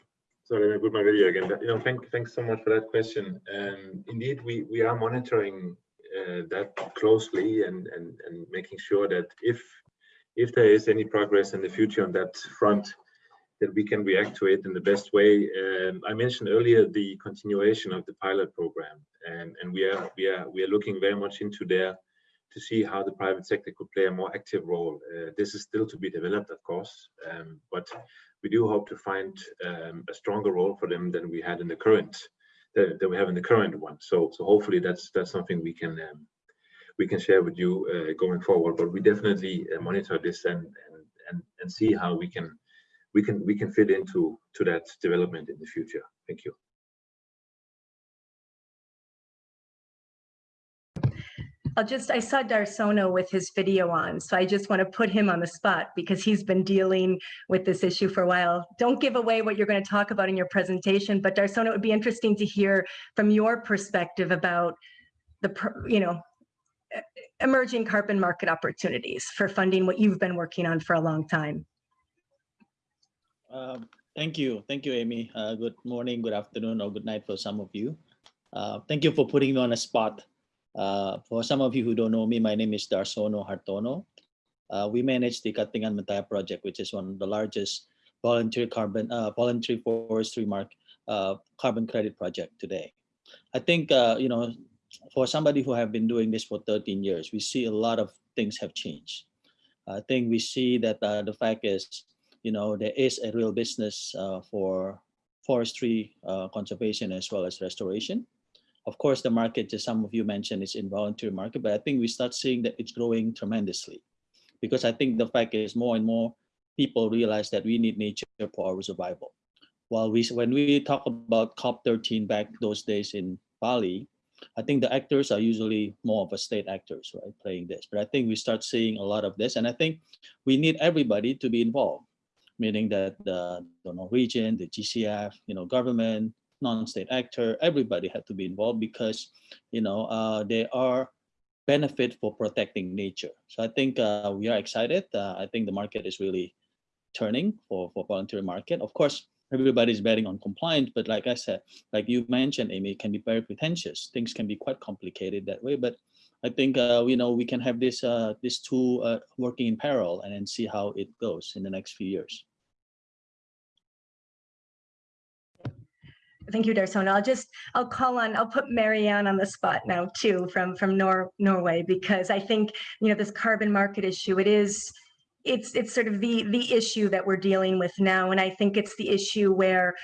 sorry, I put my video again. You know, thank, thanks so much for that question. Um, indeed, we we are monitoring uh, that closely and and and making sure that if if there is any progress in the future on that front, that we can react to it in the best way. Um, I mentioned earlier the continuation of the pilot program, and, and we are we are we are looking very much into there to see how the private sector could play a more active role. Uh, this is still to be developed, of course, um, but we do hope to find um, a stronger role for them than we had in the current that, that we have in the current one. So so hopefully that's that's something we can um, we can share with you uh, going forward. But we definitely uh, monitor this and, and and and see how we can we can we can fit into to that development in the future. Thank you. I'll just, I saw Darsono with his video on, so I just want to put him on the spot because he's been dealing with this issue for a while. Don't give away what you're going to talk about in your presentation, but Darsono, it would be interesting to hear from your perspective about the, you know, emerging carbon market opportunities for funding what you've been working on for a long time. Uh, thank you. Thank you, Amy. Uh, good morning, good afternoon, or good night for some of you. Uh, thank you for putting me on a spot. Uh, for some of you who don't know me, my name is Darsono Hartono. Uh, we manage the Katingan Mentaya project, which is one of the largest voluntary carbon, uh, voluntary forestry mark carbon credit project today. I think, you know, for somebody who have been doing this for 13 years, we see a lot of things have changed. I think we see that uh, the fact is, you know, there is a real business uh, for forestry uh, conservation as well as restoration. Of course, the market, as some of you mentioned, is involuntary market, but I think we start seeing that it's growing tremendously because I think the fact is more and more people realize that we need nature for our survival. While we, when we talk about COP13 back those days in Bali, I think the actors are usually more of a state actors, right, playing this. But I think we start seeing a lot of this, and I think we need everybody to be involved, meaning that the, the Norwegian, the GCF, you know, government, non-state actor, everybody had to be involved because, you know, uh, they are benefit for protecting nature. So I think uh, we are excited. Uh, I think the market is really turning for, for voluntary market. Of course, everybody's betting on compliance, but like I said, like you mentioned, Amy, it can be very pretentious. Things can be quite complicated that way, but I think uh, you know we can have this uh, this two uh, working in parallel and then see how it goes in the next few years. Thank you, Darsono. I'll just I'll call on I'll put Marianne on the spot now too from from Nor Norway because I think you know this carbon market issue it is it's it's sort of the the issue that we're dealing with now and I think it's the issue where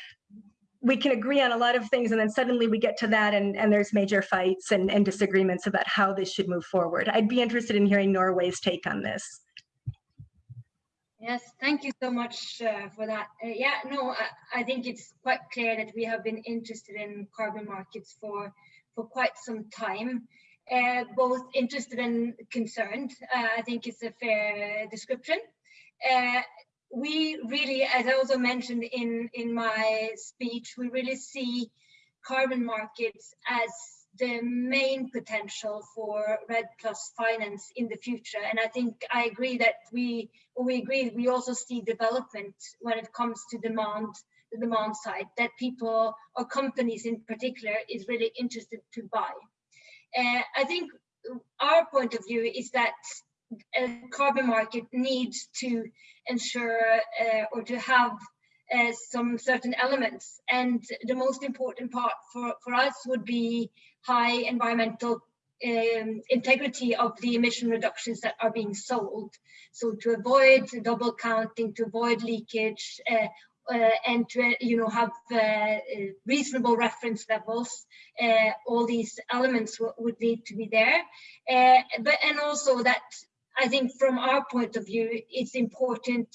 we can agree on a lot of things and then suddenly we get to that and, and there's major fights and, and disagreements about how this should move forward. I'd be interested in hearing Norway's take on this. Yes, thank you so much uh, for that. Uh, yeah, no, I, I, think it's quite clear that we have been interested in carbon markets for for quite some time. Uh, both interested and concerned. Uh, I think it's a fair description. Uh, we really, as I also mentioned in, in my speech, we really see carbon markets as the main potential for REDD plus finance in the future. And I think I agree that we, we agree, we also see development when it comes to demand, the demand side, that people or companies in particular is really interested to buy. Uh, I think our point of view is that a carbon market needs to ensure uh, or to have uh, some certain elements. And the most important part for, for us would be high environmental um, integrity of the emission reductions that are being sold. So to avoid double counting, to avoid leakage, uh, and to you know have uh, reasonable reference levels. Uh, all these elements would need to be there, uh, but and also that I think from our point of view, it's important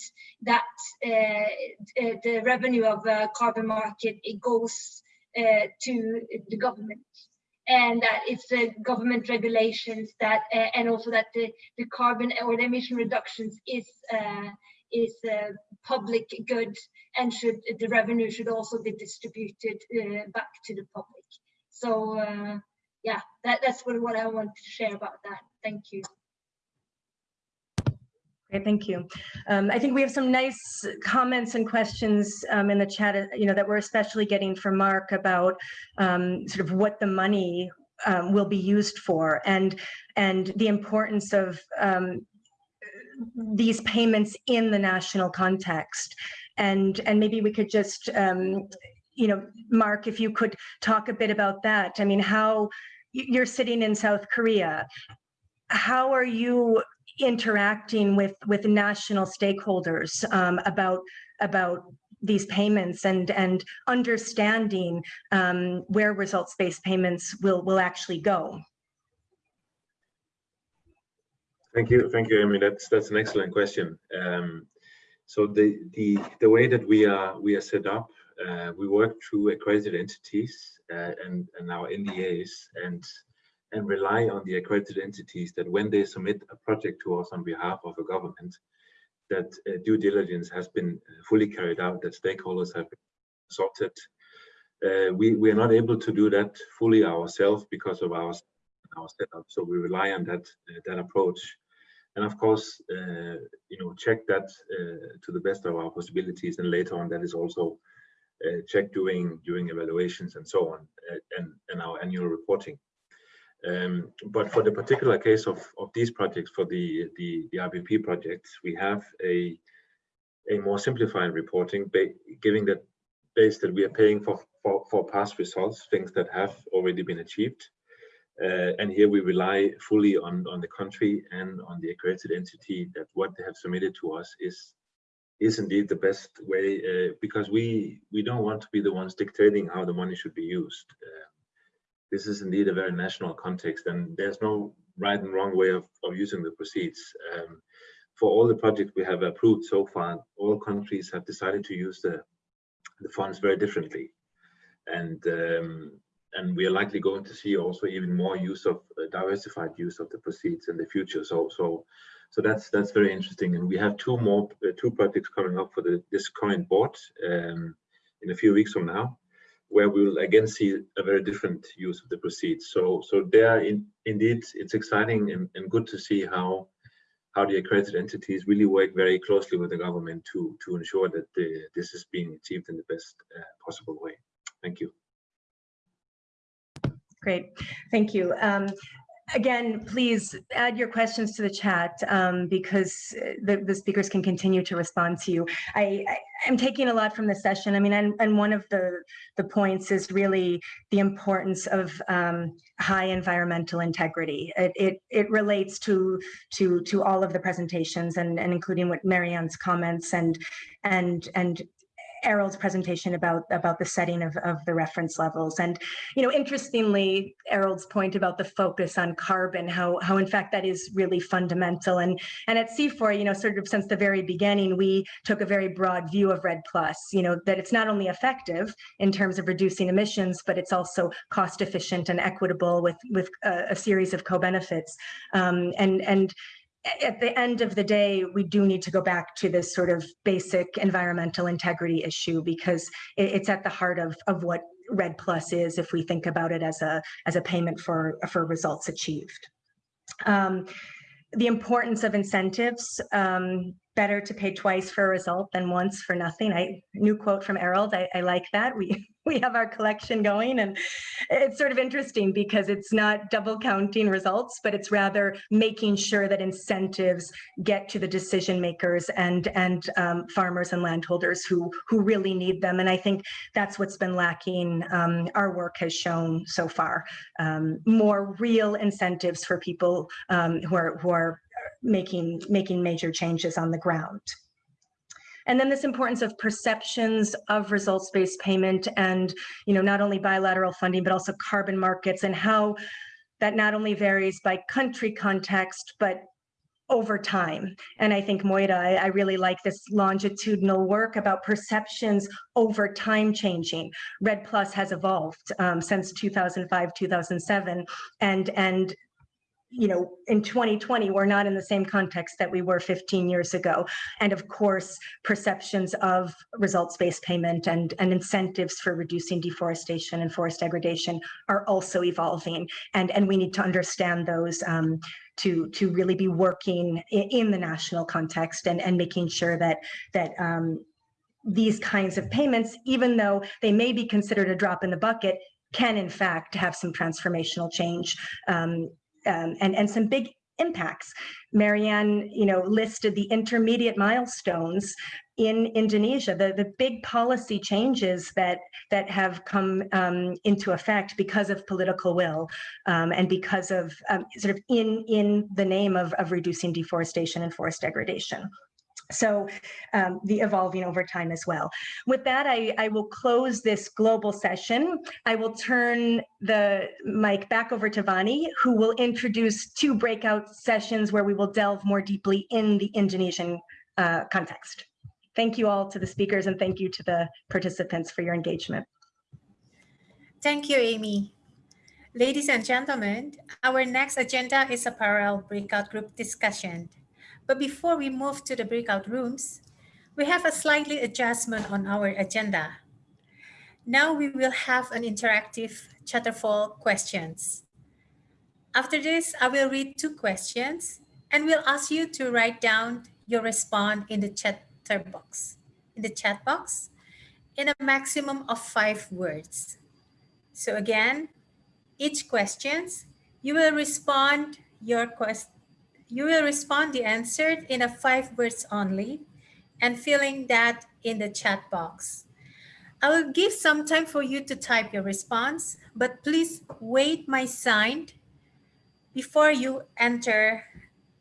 that uh, uh, the revenue of a carbon market it goes uh, to the government and that it's the government regulations that uh, and also that the, the carbon or the emission reductions is uh, is a public good and should the revenue should also be distributed uh, back to the public. So yeah that, that's what, what I want to share about that. Thank you. Great, thank you. Um, I think we have some nice comments and questions um, in the chat, uh, you know, that we're especially getting from Mark about um, sort of what the money um, will be used for and and the importance of um, these payments in the national context. And and maybe we could just, um, you know, Mark, if you could talk a bit about that. I mean, how you're sitting in South Korea. How are you interacting with with national stakeholders um, about about these payments and and understanding um, where results-based payments will will actually go. Thank you, thank you, Amy. That's that's an excellent question. Um, so the the the way that we are we are set up, uh, we work through accredited entities uh, and and our NDAs and and rely on the accredited entities that when they submit a project to us on behalf of a government, that uh, due diligence has been fully carried out, that stakeholders have been consulted. Uh, we, we are not able to do that fully ourselves because of our, our setup, so we rely on that, uh, that approach. And of course, uh, you know, check that uh, to the best of our possibilities, and later on that is also checked during, during evaluations and so on, and, and our annual reporting. Um, but for the particular case of, of these projects, for the, the, the RBP projects, we have a, a more simplified reporting, giving that base that we are paying for, for, for past results, things that have already been achieved. Uh, and here we rely fully on, on the country and on the accredited entity that what they have submitted to us is is indeed the best way uh, because we we don't want to be the ones dictating how the money should be used. Uh, this is indeed a very national context and there's no right and wrong way of, of using the proceeds. Um, for all the projects we have approved so far, all countries have decided to use the, the funds very differently. And um, and we are likely going to see also even more use of uh, diversified use of the proceeds in the future. So so so that's that's very interesting. And we have two more uh, two projects coming up for the this current board um, in a few weeks from now where we will again see a very different use of the proceeds. So, so there, in, indeed, it's exciting and, and good to see how how the accredited entities really work very closely with the government to to ensure that the, this is being achieved in the best uh, possible way. Thank you. Great, thank you. Um, again, please add your questions to the chat um, because uh, the, the speakers can continue to respond to you. I, am taking a lot from this session. I mean, and, and one of the, the points is really the importance of um, high environmental integrity. It, it, it relates to, to, to all of the presentations and, and including what Marianne's comments and, and, and Arild's presentation about about the setting of, of the reference levels. And, you know, interestingly, Arild's point about the focus on carbon, how, how in fact that is really fundamental. And, and at CIFOR, you know, sort of since the very beginning, we took a very broad view of REDD+, you know, that it's not only effective in terms of reducing emissions, but it's also cost efficient and equitable with, with a, a series of co-benefits. Um, and, and at the end of the day, we do need to go back to this sort of basic environmental integrity issue because it's at the heart of, of what REDD Plus is if we think about it as a, as a payment for, for results achieved. Um, the importance of incentives, um, better to pay twice for a result than once for nothing. I new quote from Arild, I, I like that. We we have our collection going and it's sort of interesting because it's not double counting results, but it's rather making sure that incentives get to the decision makers and, and um, farmers and landholders who, who really need them. And I think that's what's been lacking, um, our work has shown so far. Um, more real incentives for people um, who are, who are making, making major changes on the ground. And then this importance of perceptions of results-based payment and, you know, not only bilateral funding, but also carbon markets and how that not only varies by country context, but over time. And I think Moira, I, I, really like this longitudinal work about perceptions over time changing. REDD Plus has evolved um, since 2005, 2007, and, and you know, in 2020, we're not in the same context that we were 15 years ago. And of course, perceptions of results-based payment and, and incentives for reducing deforestation and forest degradation are also evolving. And, and we need to understand those um, to, to really be working in, the national context and, and making sure that, that um, these kinds of payments, even though they may be considered a drop in the bucket, can in fact have some transformational change um, um, and, and some big impacts. Marianne, you know, listed the intermediate milestones in Indonesia, the, the big policy changes that that have come um, into effect because of political will um, and because of um, sort of in in the name of, of reducing deforestation and forest degradation. So um, the evolving over time as well. With that, I, I will close this global session. I will turn the mic back over to Vani, who will introduce two breakout sessions where we will delve more deeply in the Indonesian uh, context. Thank you all to the speakers and thank you to the participants for your engagement. Thank you, Amy. Ladies and gentlemen, our next agenda is a parallel breakout group discussion. But before we move to the breakout rooms, we have a slightly adjustment on our agenda. Now we will have an interactive Chatterfall questions. After this, I will read two questions and we'll ask you to write down your response in the chatter box, in the chat box, in a maximum of five words. So again, each questions, you will respond your quest you will respond the answer in a five words only and filling that in the chat box. I will give some time for you to type your response, but please wait my sign before you enter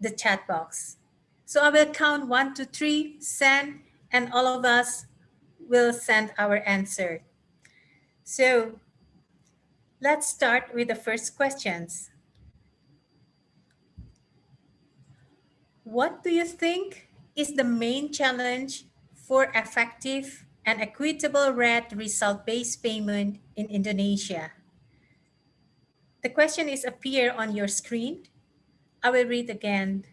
the chat box. So I will count one, two, three, send, and all of us will send our answer. So let's start with the first questions. What do you think is the main challenge for effective and equitable REDD result-based payment in Indonesia? The question is appear on your screen. I will read again.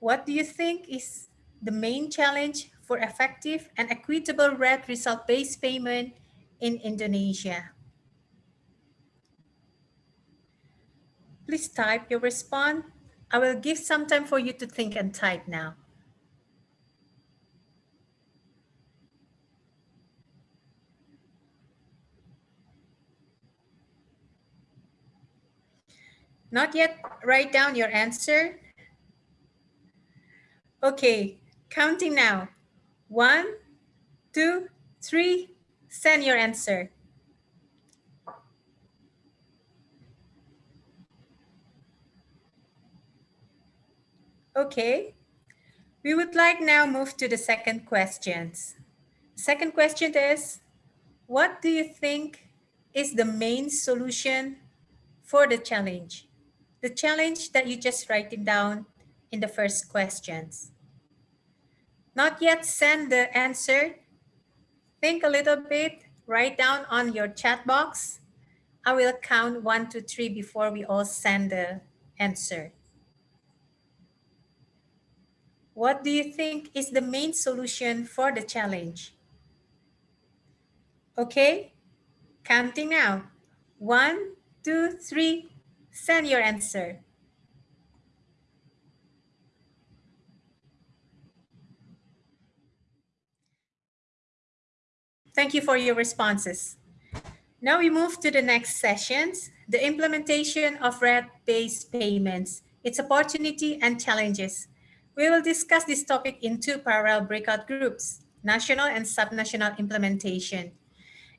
What do you think is the main challenge for effective and equitable REDD result-based payment in Indonesia? Please type your response I will give some time for you to think and type now. Not yet write down your answer? Okay, counting now. One, two, three, send your answer. Okay, we would like now move to the second questions. Second question is, what do you think is the main solution for the challenge? the challenge that you just writing down in the first questions. Not yet send the answer. Think a little bit, write down on your chat box. I will count one to three before we all send the answer. What do you think is the main solution for the challenge? Okay, counting now. One, two, three, Send your answer. Thank you for your responses. Now we move to the next sessions, the implementation of REDD-based payments, its opportunity and challenges. We will discuss this topic in two parallel breakout groups, national and subnational implementation.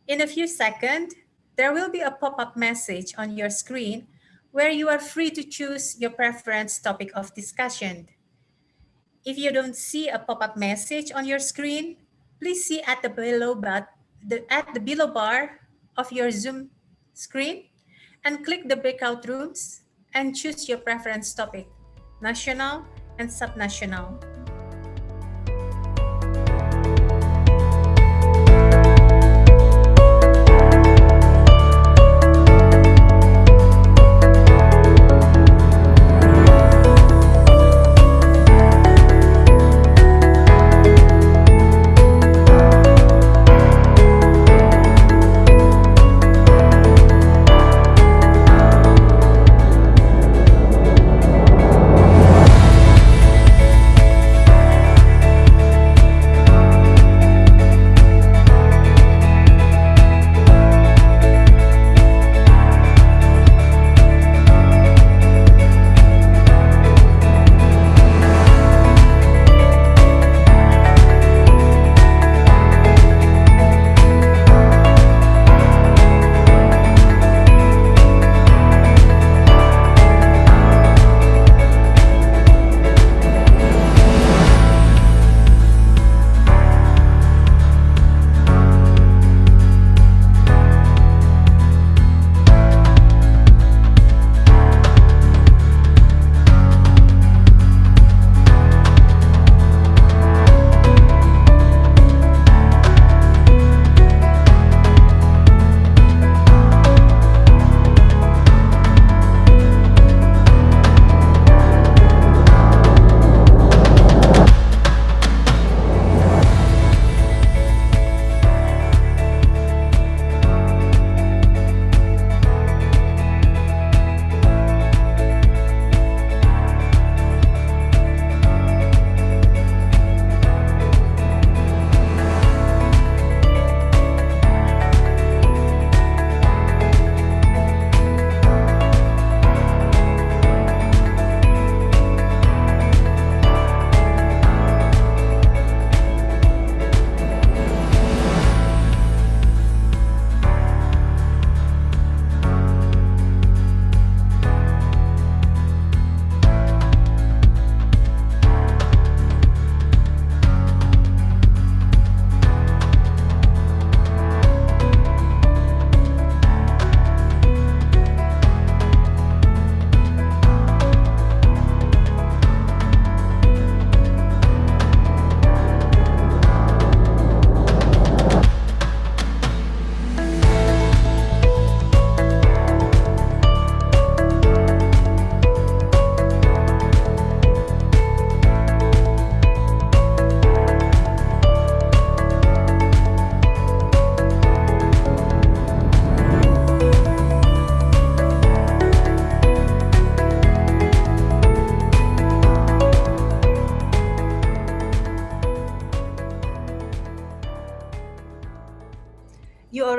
In a few seconds, there will be a pop-up message on your screen where you are free to choose your preference topic of discussion. If you don't see a pop-up message on your screen, please see at the below but the, at the below bar of your Zoom screen and click the breakout rooms and choose your preference topic, national and subnational.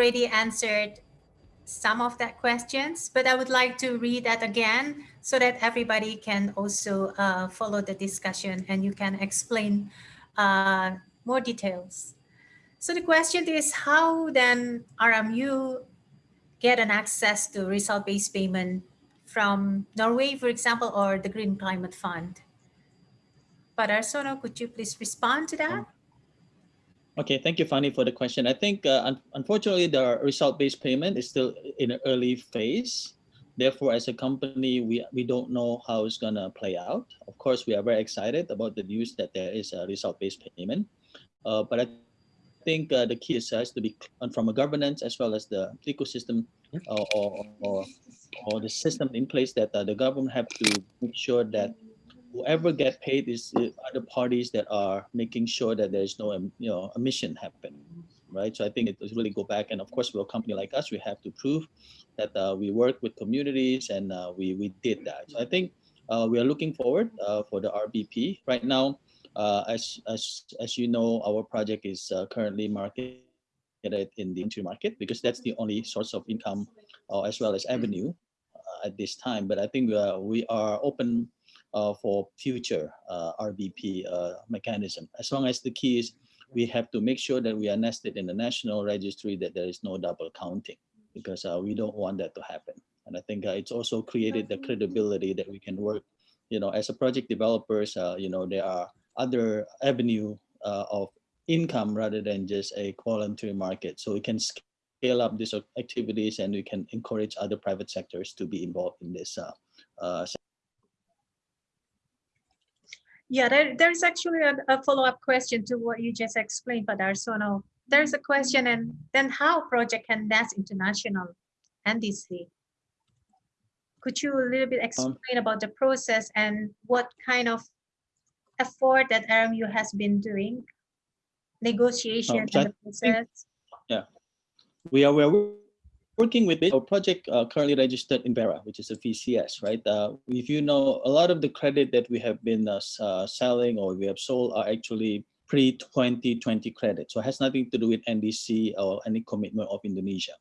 Already answered some of that questions, but I would like to read that again so that everybody can also uh, follow the discussion and you can explain uh, more details. So the question is how then RMU get an access to result-based payment from Norway, for example, or the Green Climate Fund? Darsono, could you please respond to that? Okay, thank you, Fanny, for the question. I think, uh, un unfortunately, the result-based payment is still in an early phase. Therefore, as a company, we, we don't know how it's going to play out. Of course, we are very excited about the news that there is a result-based payment. Uh, but I think uh, the key is has to be from a governance as well as the ecosystem uh, or, or, or the system in place that uh, the government have to make sure that whoever get paid is the other parties that are making sure that there is no you know emission happen right? So i think it really go back. And of course for a company like us we have to prove that uh, we work with communities and uh, we we did that. So i think uh, we are looking forward uh, for the rbp right now uh, as as as you know our project is uh, currently marketed in the entry market because that's the only source of income as well as avenue at this time. But i think we are we are open for future uh, RBP uh, mechanism. As long as the key is we have to make sure that we are nested in the national registry that there is no double counting because we don't want that to happen. And I think it's also created the credibility that we can work, you know, as a project developers, you know, there are other avenue of income rather than just a voluntary market. So we can scale up these activities and we can encourage other private sectors to be involved in this uh, uh, yeah, there, there's actually a, a follow-up question to what you just explained, Darsono. There's a question, and then how project can nest international NDC? Could you a little bit um, explain um, about the process and what kind of effort that RMU has been doing, negotiation um, and the process? yeah, we are, we are working with it, our project uh, currently registered in Verra, which is a VCS, right? Uh, if you know, a lot of the credit that we have been uh, uh selling or we have sold are actually pre-2020 credit. So it has nothing to do with NDC or any commitment of Indonesia.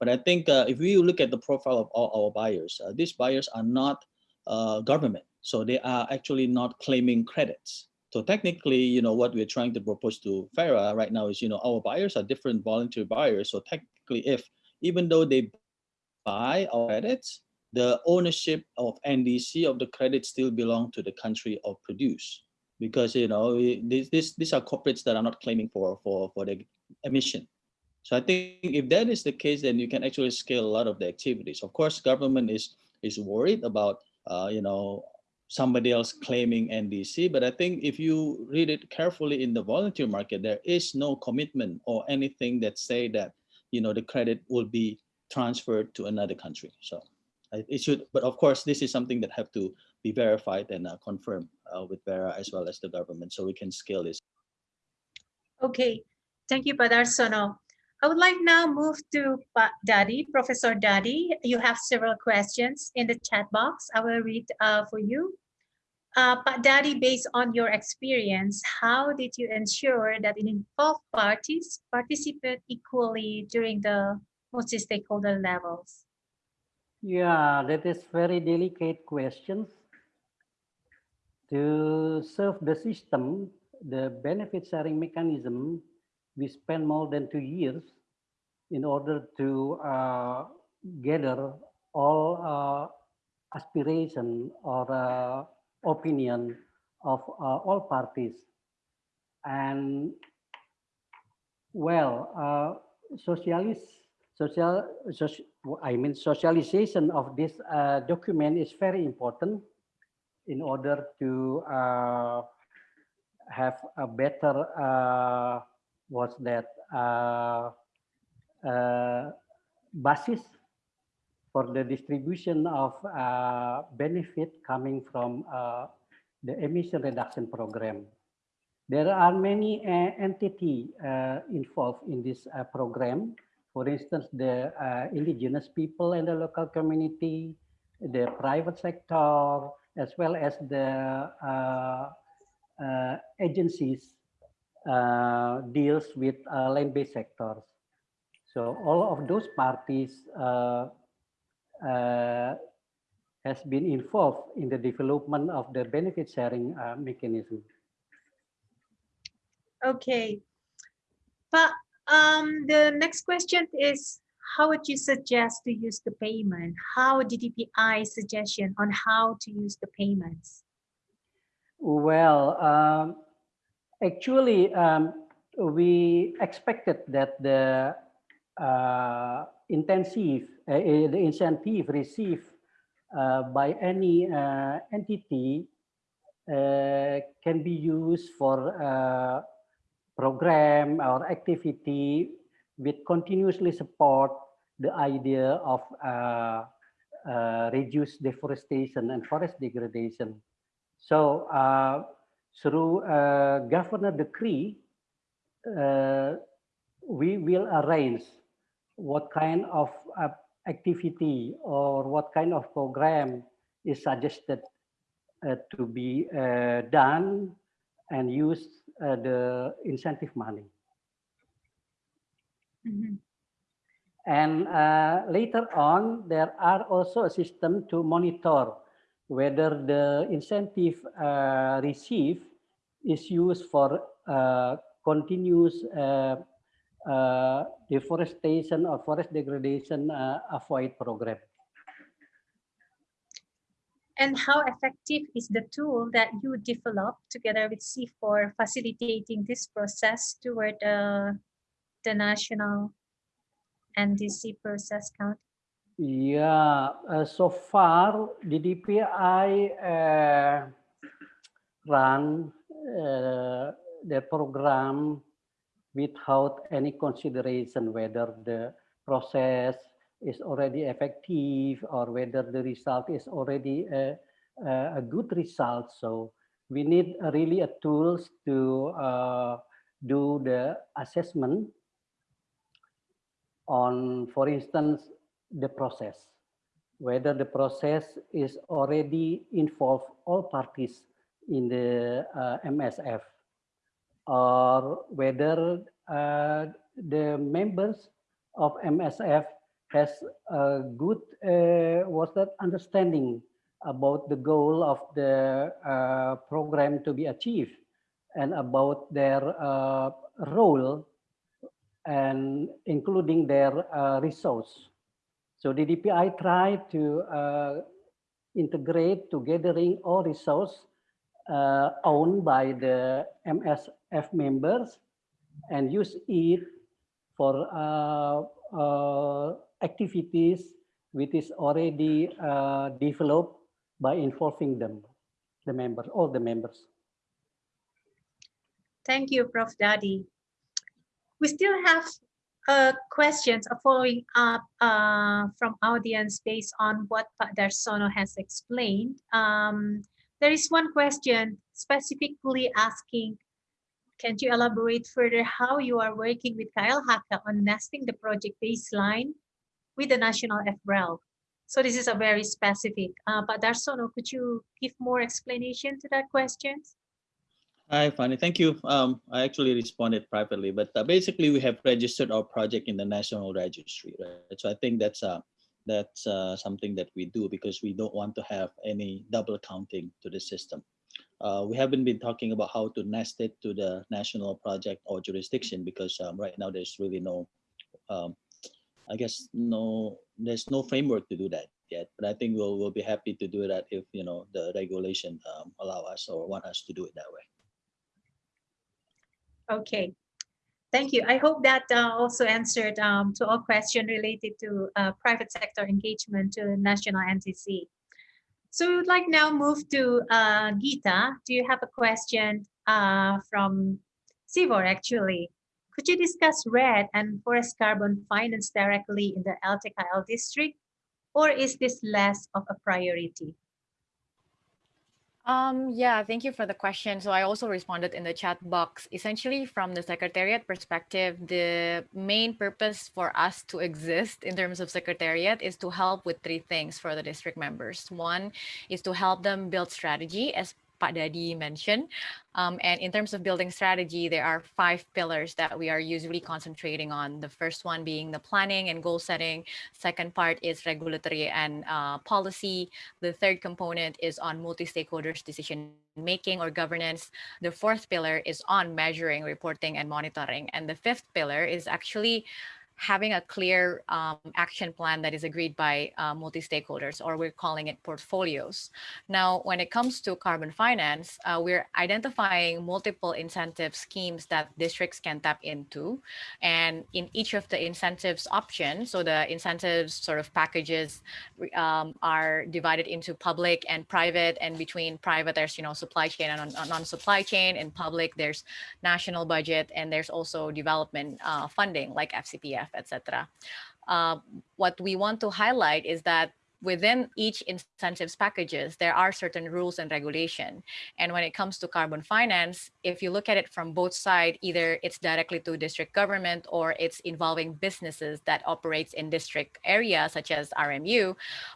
But I think uh, if we look at the profile of all our buyers, uh, these buyers are not government. So they are actually not claiming credits. So technically, you know, what we're trying to propose to Verra right now is, you know, our buyers are different voluntary buyers. So technically, if even though they buy our credits, the ownership of NDC of the credit still belong to the country of produce. Because you know these, these these are corporates that are not claiming for for for the emission. So i think if that is the case then you can actually scale a lot of the activities. Of course government is is worried about uh, you know somebody else claiming ndc but i think if you read it carefully in the volunteer market there is no commitment or anything that say that you know, the credit will be transferred to another country. So it should, but of course, this is something that have to be verified and uh, confirmed uh, with Verra as well as the government so we can scale this. Okay, thank you, Pak Darsono. I would like now move to Dadi, Professor Dadi. You have several questions in the chat box. I will read uh, for you. Uh, but Dadi, based on your experience, how did you ensure that involved parties participate equally during the multi-stakeholder levels? Yeah, that is very delicate questions. To serve the system, the benefit sharing mechanism, we spent more than two years in order to uh, gather all uh, aspiration or uh, opinion of uh, all parties. And well, uh, socialist, social, social, I mean, socialization of this uh, document is very important in order to uh, have a better, uh, what's that, uh, uh, basis for the distribution of uh, benefit coming from uh, the emission reduction program. There are many uh, entities uh, involved in this uh, program. For instance, the uh, indigenous people and the local community, the private sector, as well as the agencies deals with land-based sectors. So all of those parties uh, has been involved in the development of the benefit sharing uh, mechanism. Okay. But um, the next question is, how would you suggest to use the payment? How DDPI suggestion on how to use the payments? Well, um, actually, um, we expected that the uh, intensive, uh, the incentive received uh, by any uh, entity uh, can be used for program or activity with continuously support the idea of uh, uh, reduce deforestation and forest degradation. So uh, through governor decree, we will arrange what kind of activity or what kind of program is suggested uh, to be uh, done and use uh, the incentive money. Mm -hmm. And later on, there are also a system to monitor whether the incentive received is used for continuous uh, deforestation or forest degradation uh, avoid program. And how effective is the tool that you developed together with CIFOR facilitating this process toward uh, the national NDC process count? Yeah, uh, so far the DPI uh, run uh, the program without any consideration whether the process is already effective or whether the result is already a, a good result. So we need really a tools to uh, do the assessment on, for instance, the process, whether the process is already involved all parties in the uh, MSF or whether uh, the members of MSF has a good uh, what's that understanding about the goal of the uh, program to be achieved and about their uh, role and including their uh, resource. So the DPI tried to uh, integrate together all resource uh, owned by the MSF members and use it for uh, uh, activities which is already uh, developed by involving them, the members, all the members. Thank you, Prof. Dadi. We still have uh, questions following up uh, from audience based on what Pak Darsono has explained. Um, there is one question specifically asking, can you elaborate further how you are working with Kyle KLHK on nesting the project baseline with the national FREL? So this is a very specific, uh, but Darsono, could you give more explanation to that question? Hi, Fanny. Thank you. Um, I actually responded privately, but uh, basically we have registered our project in the national registry, right? So I think that's uh, that's uh, something that we do because we don't want to have any double counting to the system. Uh, we haven't been talking about how to nest it to the national project or jurisdiction because um, right now there's really no, um, I guess no, there's no framework to do that yet. But I think we'll we'll be happy to do that if you know the regulation um, allow us or want us to do it that way. Okay, Thank you. I hope that uh, also answered um, to all questions related to uh, private sector engagement to national NDC. So we would like now move to uh, Gita. Do you have a question uh, from CIFOR actually? Could you discuss REDD and forest carbon finance directly in the LTKL district? Or is this less of a priority? Um, yeah, thank you for the question. So I also responded in the chat box. Essentially, from the Secretariat perspective, the main purpose for us to exist in terms of Secretariat is to help with three things for the district members. One is to help them build strategy, as Pak Dadi mentioned. Um, and in terms of building strategy, there are five pillars that we are usually concentrating on. The first one being the planning and goal setting. Second part is regulatory and uh, policy. The third component is on multi-stakeholders decision making or governance. The fourth pillar is on measuring, reporting, and monitoring. And the fifth pillar is actually having a clear um, action plan that is agreed by uh, multi-stakeholders, or we're calling it portfolios. Now, when it comes to carbon finance, uh, we're identifying multiple incentive schemes that districts can tap into. And in each of the incentives options, so the incentives sort of packages um, are divided into public and private, and between private, there's, you know, supply chain and non-supply chain. In public, there's national budget, and there's also development uh, funding like FCPF etc. Uh, what we want to highlight is that within each incentives packages, there are certain rules and regulation. And when it comes to carbon finance, if you look at it from both sides, either it's directly to district government or it's involving businesses that operates in district areas such as RMU,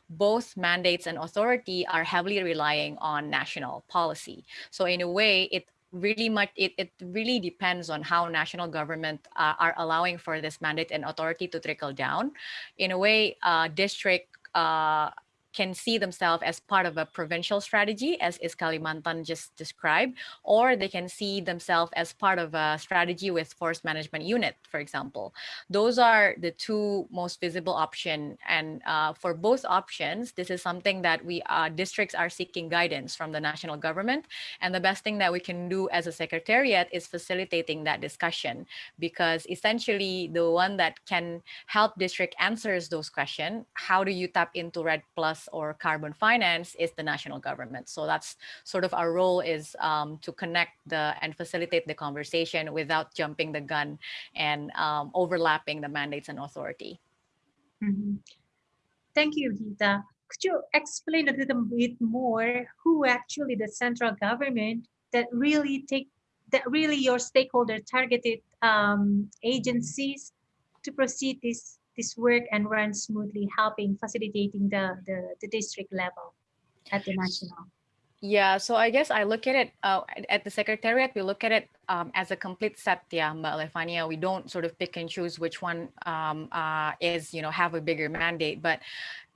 both mandates and authority are heavily relying on national policy. So in a way, it really much it, it really depends on how national government uh, are allowing for this mandate and authority to trickle down. In a way uh, district uh, can see themselves as part of a provincial strategy, as is Kalimantan just described, or they can see themselves as part of a strategy with forest management unit, for example. Those are the two most visible options. And uh, for both options, this is something that we uh, districts are seeking guidance from the national government. And the best thing that we can do as a secretariat is facilitating that discussion, because essentially the one that can help district answers those questions, how do you tap into REDD Plus or carbon finance is the national government. So that's sort of our role is um, to connect the and facilitate the conversation without jumping the gun and um, overlapping the mandates and authority. Mm -hmm. Thank you, Gita. Could you explain a little bit more who actually the central government that really take that really your stakeholder targeted um, agencies to proceed this this work and run smoothly, helping facilitating the, the, the district level at the national? Yeah, so I guess I look at it uh, at the secretariat, we look at it um, as a complete set, yeah, Mbak. We don't sort of pick and choose which one um, uh, is, you know, have a bigger mandate. But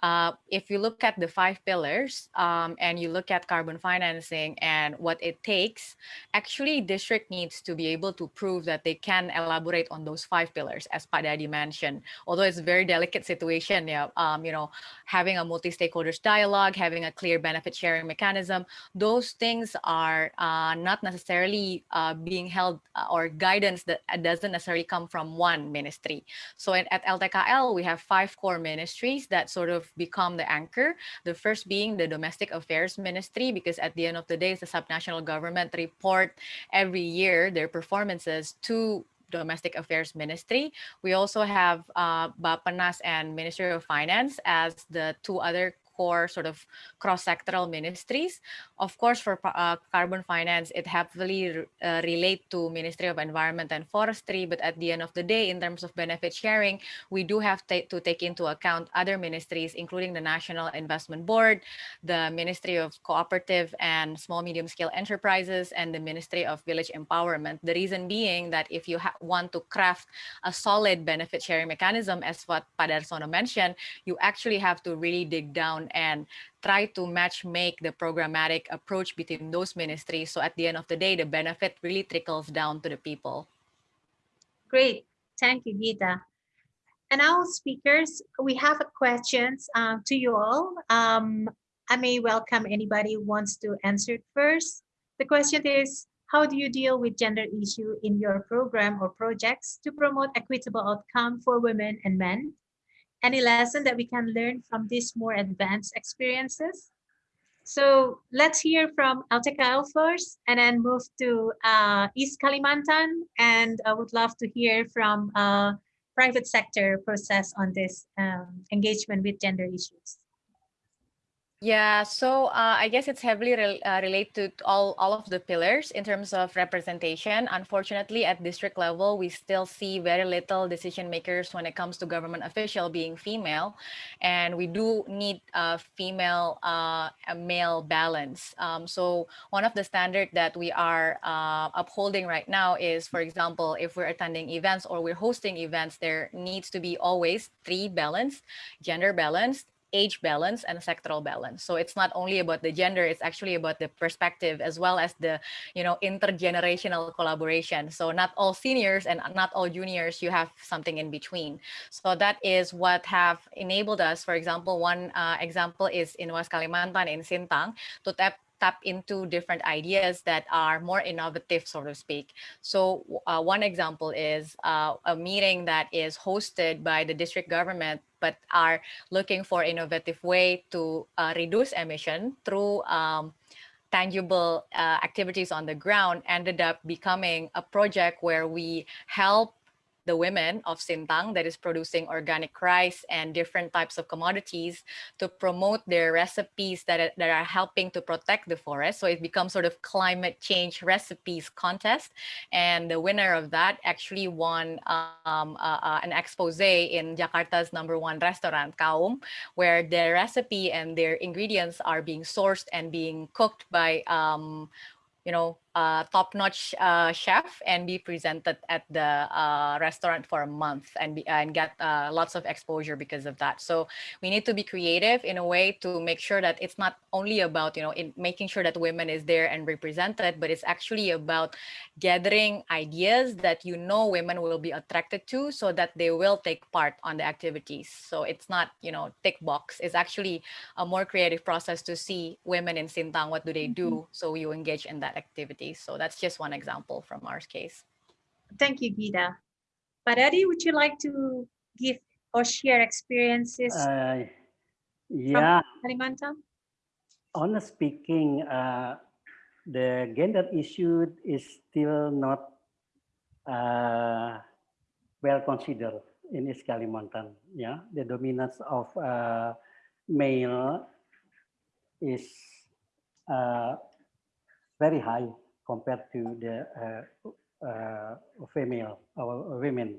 uh, if you look at the five pillars um, and you look at carbon financing and what it takes, actually district needs to be able to prove that they can elaborate on those five pillars, as Pak Dadi mentioned. Although it's a very delicate situation, yeah, um, you know, having a multi-stakeholders dialogue, having a clear benefit sharing mechanism, those things are uh, not necessarily uh, being held uh, or guidance that doesn't necessarily come from one ministry. So at, at LTKL, we have five core ministries that sort of become the anchor. The first being the Domestic Affairs Ministry, because at the end of the day, the subnational government report every year their performances to Domestic Affairs Ministry. We also have uh, and Ministry of Finance as the two other core sort of cross-sectoral ministries. Of course, for uh, carbon finance, it heavily uh, relate to Ministry of Environment and Forestry, but at the end of the day, in terms of benefit sharing, we do have to take into account other ministries, including the National Investment Board, the Ministry of Cooperative and Small Medium Scale Enterprises, and the Ministry of Village Empowerment. The reason being that if you want to craft a solid benefit sharing mechanism, as what Pak Darsono mentioned, you actually have to really dig down and try to match make the programmatic approach between those ministries. So at the end of the day, the benefit really trickles down to the people. Great. Thank you, Gita. And our speakers, we have questions uh, to you all. Um, I may welcome anybody who wants to answer it first. The question is, how do you deal with gender issue in your program or projects to promote equitable outcome for women and men? Any lesson that we can learn from these more advanced experiences. So let's hear from LTKL first and then move to uh, East Kalimantan. And I would love to hear from uh, private sector process on this um, engagement with gender issues. Yeah, so uh, I guess it's heavily re uh, related to all, all of the pillars in terms of representation. Unfortunately, at district level, we still see very little decision makers when it comes to government official being female. And we do need a female uh, a male balance. Um, so one of the standard that we are uh, upholding right now is, for example, if we're attending events or we're hosting events, there needs to be always three balanced, gender balanced, age balance and sectoral balance. So it's not only about the gender, it's actually about the perspective as well as the, you know, intergenerational collaboration. So not all seniors and not all juniors, you have something in between. So that is what have enabled us. For example, one uh, example is in West Kalimantan in Sintang to tap tap into different ideas that are more innovative, so to speak. So uh, one example is uh, a meeting that is hosted by the district government, but are looking for innovative way to uh, reduce emission through um, tangible uh, activities on the ground ended up becoming a project where we help the women of Sintang that is producing organic rice and different types of commodities to promote their recipes that, that are helping to protect the forest. So it becomes sort of climate change recipes contest. And the winner of that actually won um, uh, uh, an expose in Jakarta's number one restaurant, Kaum, where their recipe and their ingredients are being sourced and being cooked by um, you know, uh, top-notch uh, chef and be presented at the uh, restaurant for a month and be, and get uh, lots of exposure because of that. So we need to be creative in a way to make sure that it's not only about you know in making sure that women is there and represented, but it's actually about gathering ideas that you know women will be attracted to, so that they will take part on the activities. So it's not you know tick box. It's actually a more creative process to see women in Sintang what do they do, mm -hmm. so you engage in that activity. So that's just one example from our case. Thank you, Gita. Pak Dadi, would you like to give or share experiences uh, yeah. Kalimantan? Honestly speaking, uh, the gender issue is still not uh, well considered in East Kalimantan. Yeah, the dominance of uh, male is uh, very high compared to the uh, uh, female or women.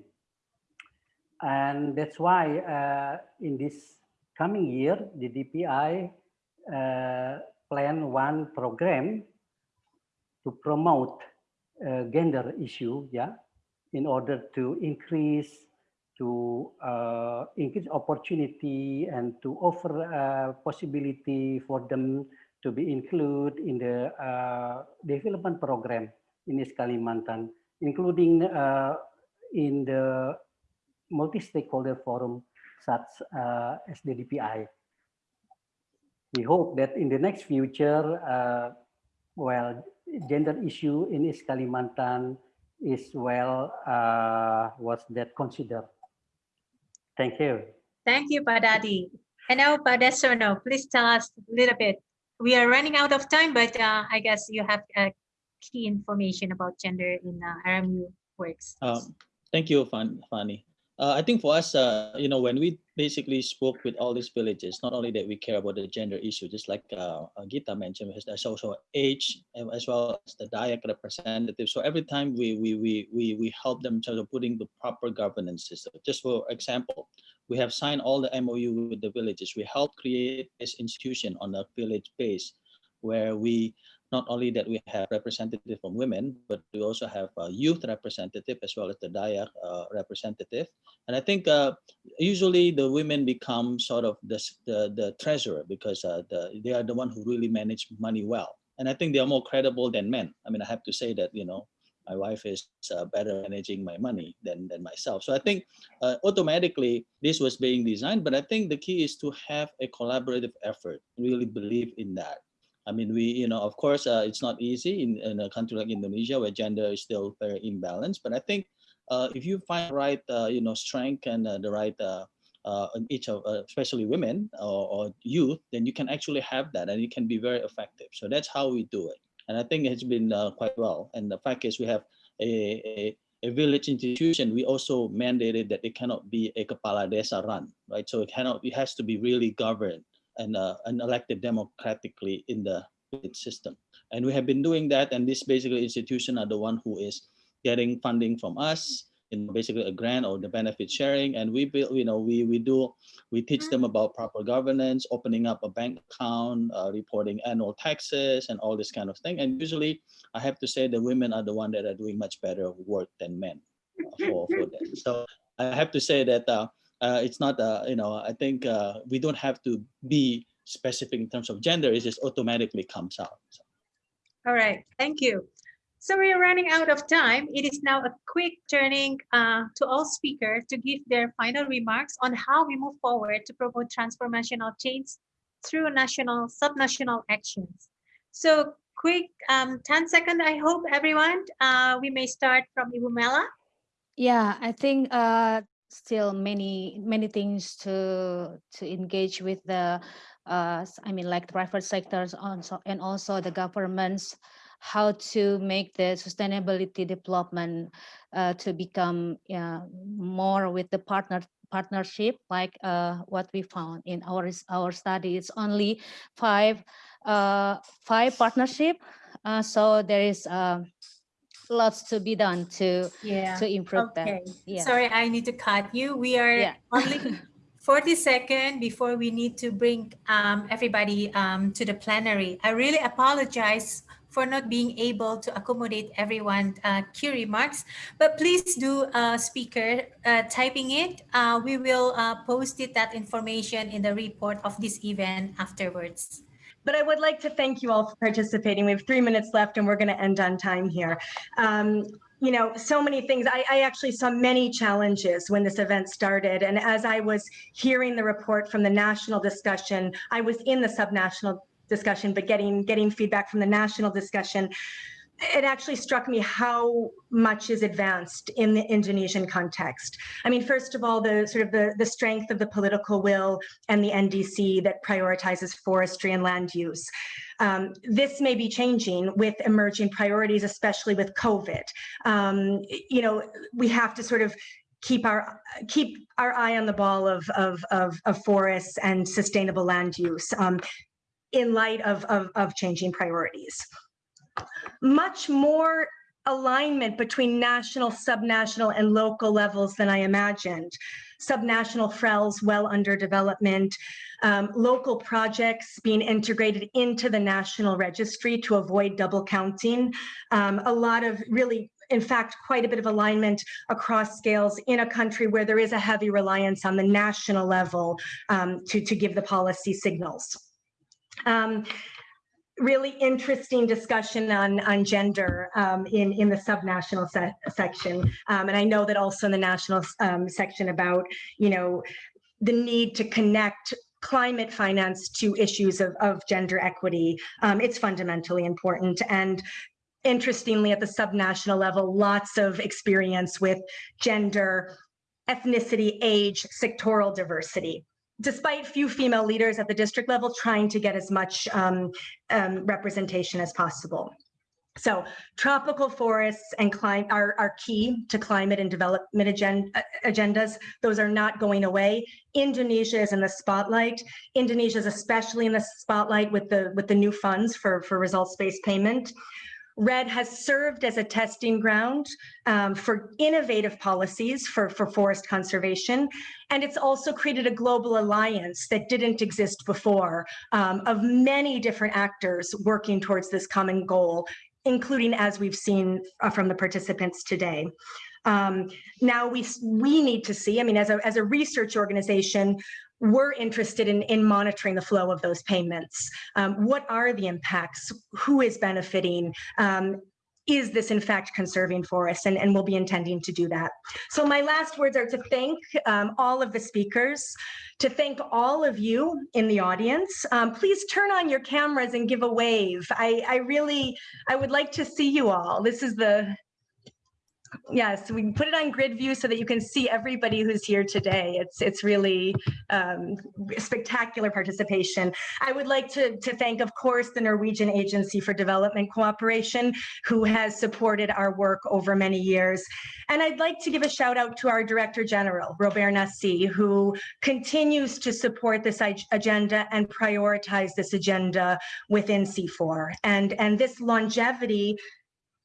And that's why uh, in this coming year, the DPI plan one program to promote gender issue, yeah, in order to increase to uh, increase opportunity and to offer a possibility for them to be included in the uh, development program in East Kalimantan, including uh, in the multi-stakeholder forum such uh, as the DPI. We hope that in the next future, uh, well, gender issue in East Kalimantan is well, uh, what's that considered. Thank you. Thank you, Pak Dadi. And now, Pak Darsono, please tell us a little bit we are running out of time, but uh, I guess you have uh, key information about gender in uh, RMU works. Um, thank you, Fanny. Uh, I think for us, uh, you know, when we basically spoke with all these villages, not only that we care about the gender issue, just like uh, Gita mentioned, there's also age as well as the Dayak representative. So every time we we we we we help them of putting the proper governance system. Just for example, we have signed all the MOU with the villages. We help create this institution on a village base where we not only that we have representative from women, but we also have a youth representative as well as the Dayak uh, representative. And I think uh, usually the women become sort of the, the, the treasurer because uh, the, they are the one who really manage money well. And I think they are more credible than men. I mean, I have to say that, you know, my wife is uh, better managing my money than, than myself. So I think uh, automatically this was being designed, but I think the key is to have a collaborative effort, really believe in that. I mean, we, you know, of course, uh, it's not easy in, in, a country like Indonesia where gender is still very imbalanced. But I think uh, if you find right, uh, you know, strength and uh, the right, uh, uh, each of, especially women or, or, youth, then you can actually have that and it can be very effective. So that's how we do it. And I think it's been quite well. And the fact is we have a, a a village institution, we also mandated that it cannot be a Kepala Desa run, right? So it cannot, it has to be really governed and, uh, and elected democratically in the system. And we have been doing that. And this basically institution are the one who is getting funding from us in basically a grant or the benefit sharing. And we build, you know, we we do we teach them about proper governance, opening up a bank account, uh, reporting annual taxes, and all this kind of thing. And usually, I have to say the women are the one that are doing much better work than men uh, for for that. So I have to say that uh, uh, it's not, uh, you know, I think uh, we don't have to be specific in terms of gender. It just automatically comes out. So. All right, thank you. So we're running out of time. It is now a quick turning uh, to all speakers to give their final remarks on how we move forward to promote transformational change through national, subnational actions. So quick um, 10 second, I hope everyone. Uh, we may start from Ibu Mela. Yeah, I think uh, still many, many things to, to engage with the, uh, I mean, like private sectors also, and also the governments how to make the sustainability development uh, to become uh, more with the partner partnership like uh, what we found in our our study. It's only five uh, five partnership uh, so there is uh, lots to be done to yeah. to improve okay. that yeah. Sorry i need to cut you. We are yeah. only 40 seconds before we need to bring um, everybody um, to the plenary. I really apologize for not being able to accommodate everyone uh, key remarks. But please do, uh, speaker, uh, typing it. Uh, we will uh, post it, that information in the report of this event afterwards. But I would like to thank you all for participating. We have three minutes left and we're going to end on time here. Um, you know, so many things. I, I, actually saw many challenges when this event started. And as I was hearing the report from the national discussion, I was in the subnational discussion, but getting getting feedback from the national discussion, it actually struck me how much is advanced in the Indonesian context. I mean, first of all, the sort of the, the strength of the political will and the NDC that prioritizes forestry and land use. Um, this may be changing with emerging priorities, especially with COVID. Um, you know, we have to sort of keep our keep our eye on the ball of of of, of forests and sustainable land use. Um, in light of, of, of changing priorities. Much more alignment between national, subnational, and local levels than I imagined. Subnational FRELs well under development, um, local projects being integrated into the national registry to avoid double counting, um, a lot of really in fact, quite a bit of alignment across scales in a country where there is a heavy reliance on the national level um, to, to give the policy signals. Um, really interesting discussion on, on gender um, in, in the subnational se section. Um, and I know that also in the national um, section about, you know, the need to connect climate finance to issues of, of gender equity. Um, it's fundamentally important. And interestingly, at the subnational level, lots of experience with gender, ethnicity, age, sectoral diversity despite few female leaders at the district level trying to get as much um, um, representation as possible. So tropical forests and climate are, are key to climate and development agend agendas. Those are not going away. Indonesia is in the spotlight. Indonesia is especially in the spotlight with the with the new funds for, for results-based payment. REDD has served as a testing ground um, for innovative policies for, for forest conservation. And it's also created a global alliance that didn't exist before um, of many different actors working towards this common goal, including as we've seen uh, from the participants today. Um, now we, we need to see, I mean, as a, as a research organization, we're interested in, in monitoring the flow of those payments. Um, what are the impacts? Who is benefiting? Um, is this in fact conserving forests? And, and we'll be intending to do that. So my last words are to thank um, all of the speakers, to thank all of you in the audience. Um, please turn on your cameras and give a wave. I, I really, I would like to see you all. This is the, Yes, we put it on grid view so that you can see everybody who's here today. It's it's really um, spectacular participation. I would like to, to thank, of course, the Norwegian Agency for Development Cooperation, who has supported our work over many years. And I'd like to give a shout out to our Director General, Robert Nasi, who continues to support this agenda and prioritize this agenda within CIFOR. And, and this longevity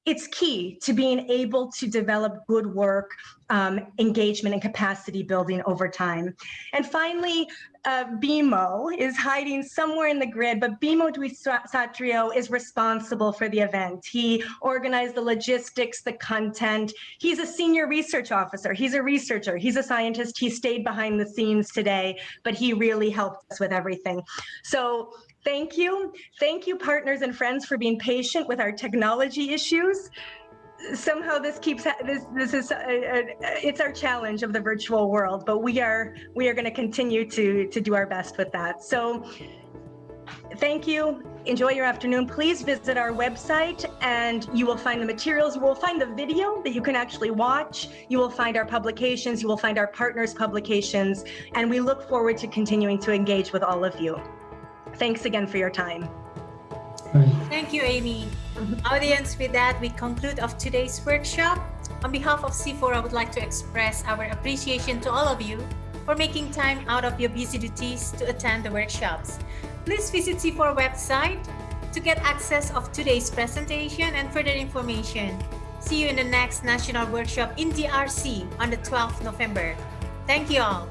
it's key to being able to develop good work, um, engagement, and capacity building over time. And finally, uh, Bimo is hiding somewhere in the grid, but Bimo Dwisatrio is responsible for the event. He organized the logistics, the content. He's a senior research officer. He's a researcher. He's a scientist. He stayed behind the scenes today, but he really helped us with everything. So Thank you. Thank you, partners and friends, for being patient with our technology issues. Somehow this keeps this this is uh, uh, it's our challenge of the virtual world, but we are we are going to continue to to do our best with that. So thank you. Enjoy your afternoon. Please visit our website and you will find the materials. You will find the video that you can actually watch. You will find our publications. You will find our partners' publications. And we look forward to continuing to engage with all of you. Thanks again for your time. Thank you, Amy. Audience, with that, we conclude of today's workshop. On behalf of CIFOR, I would like to express our appreciation to all of you for making time out of your busy duties to attend the workshops. Please visit CIFOR website to get access of today's presentation and further information. See you in the next national workshop in DRC on the 12th November. Thank you all.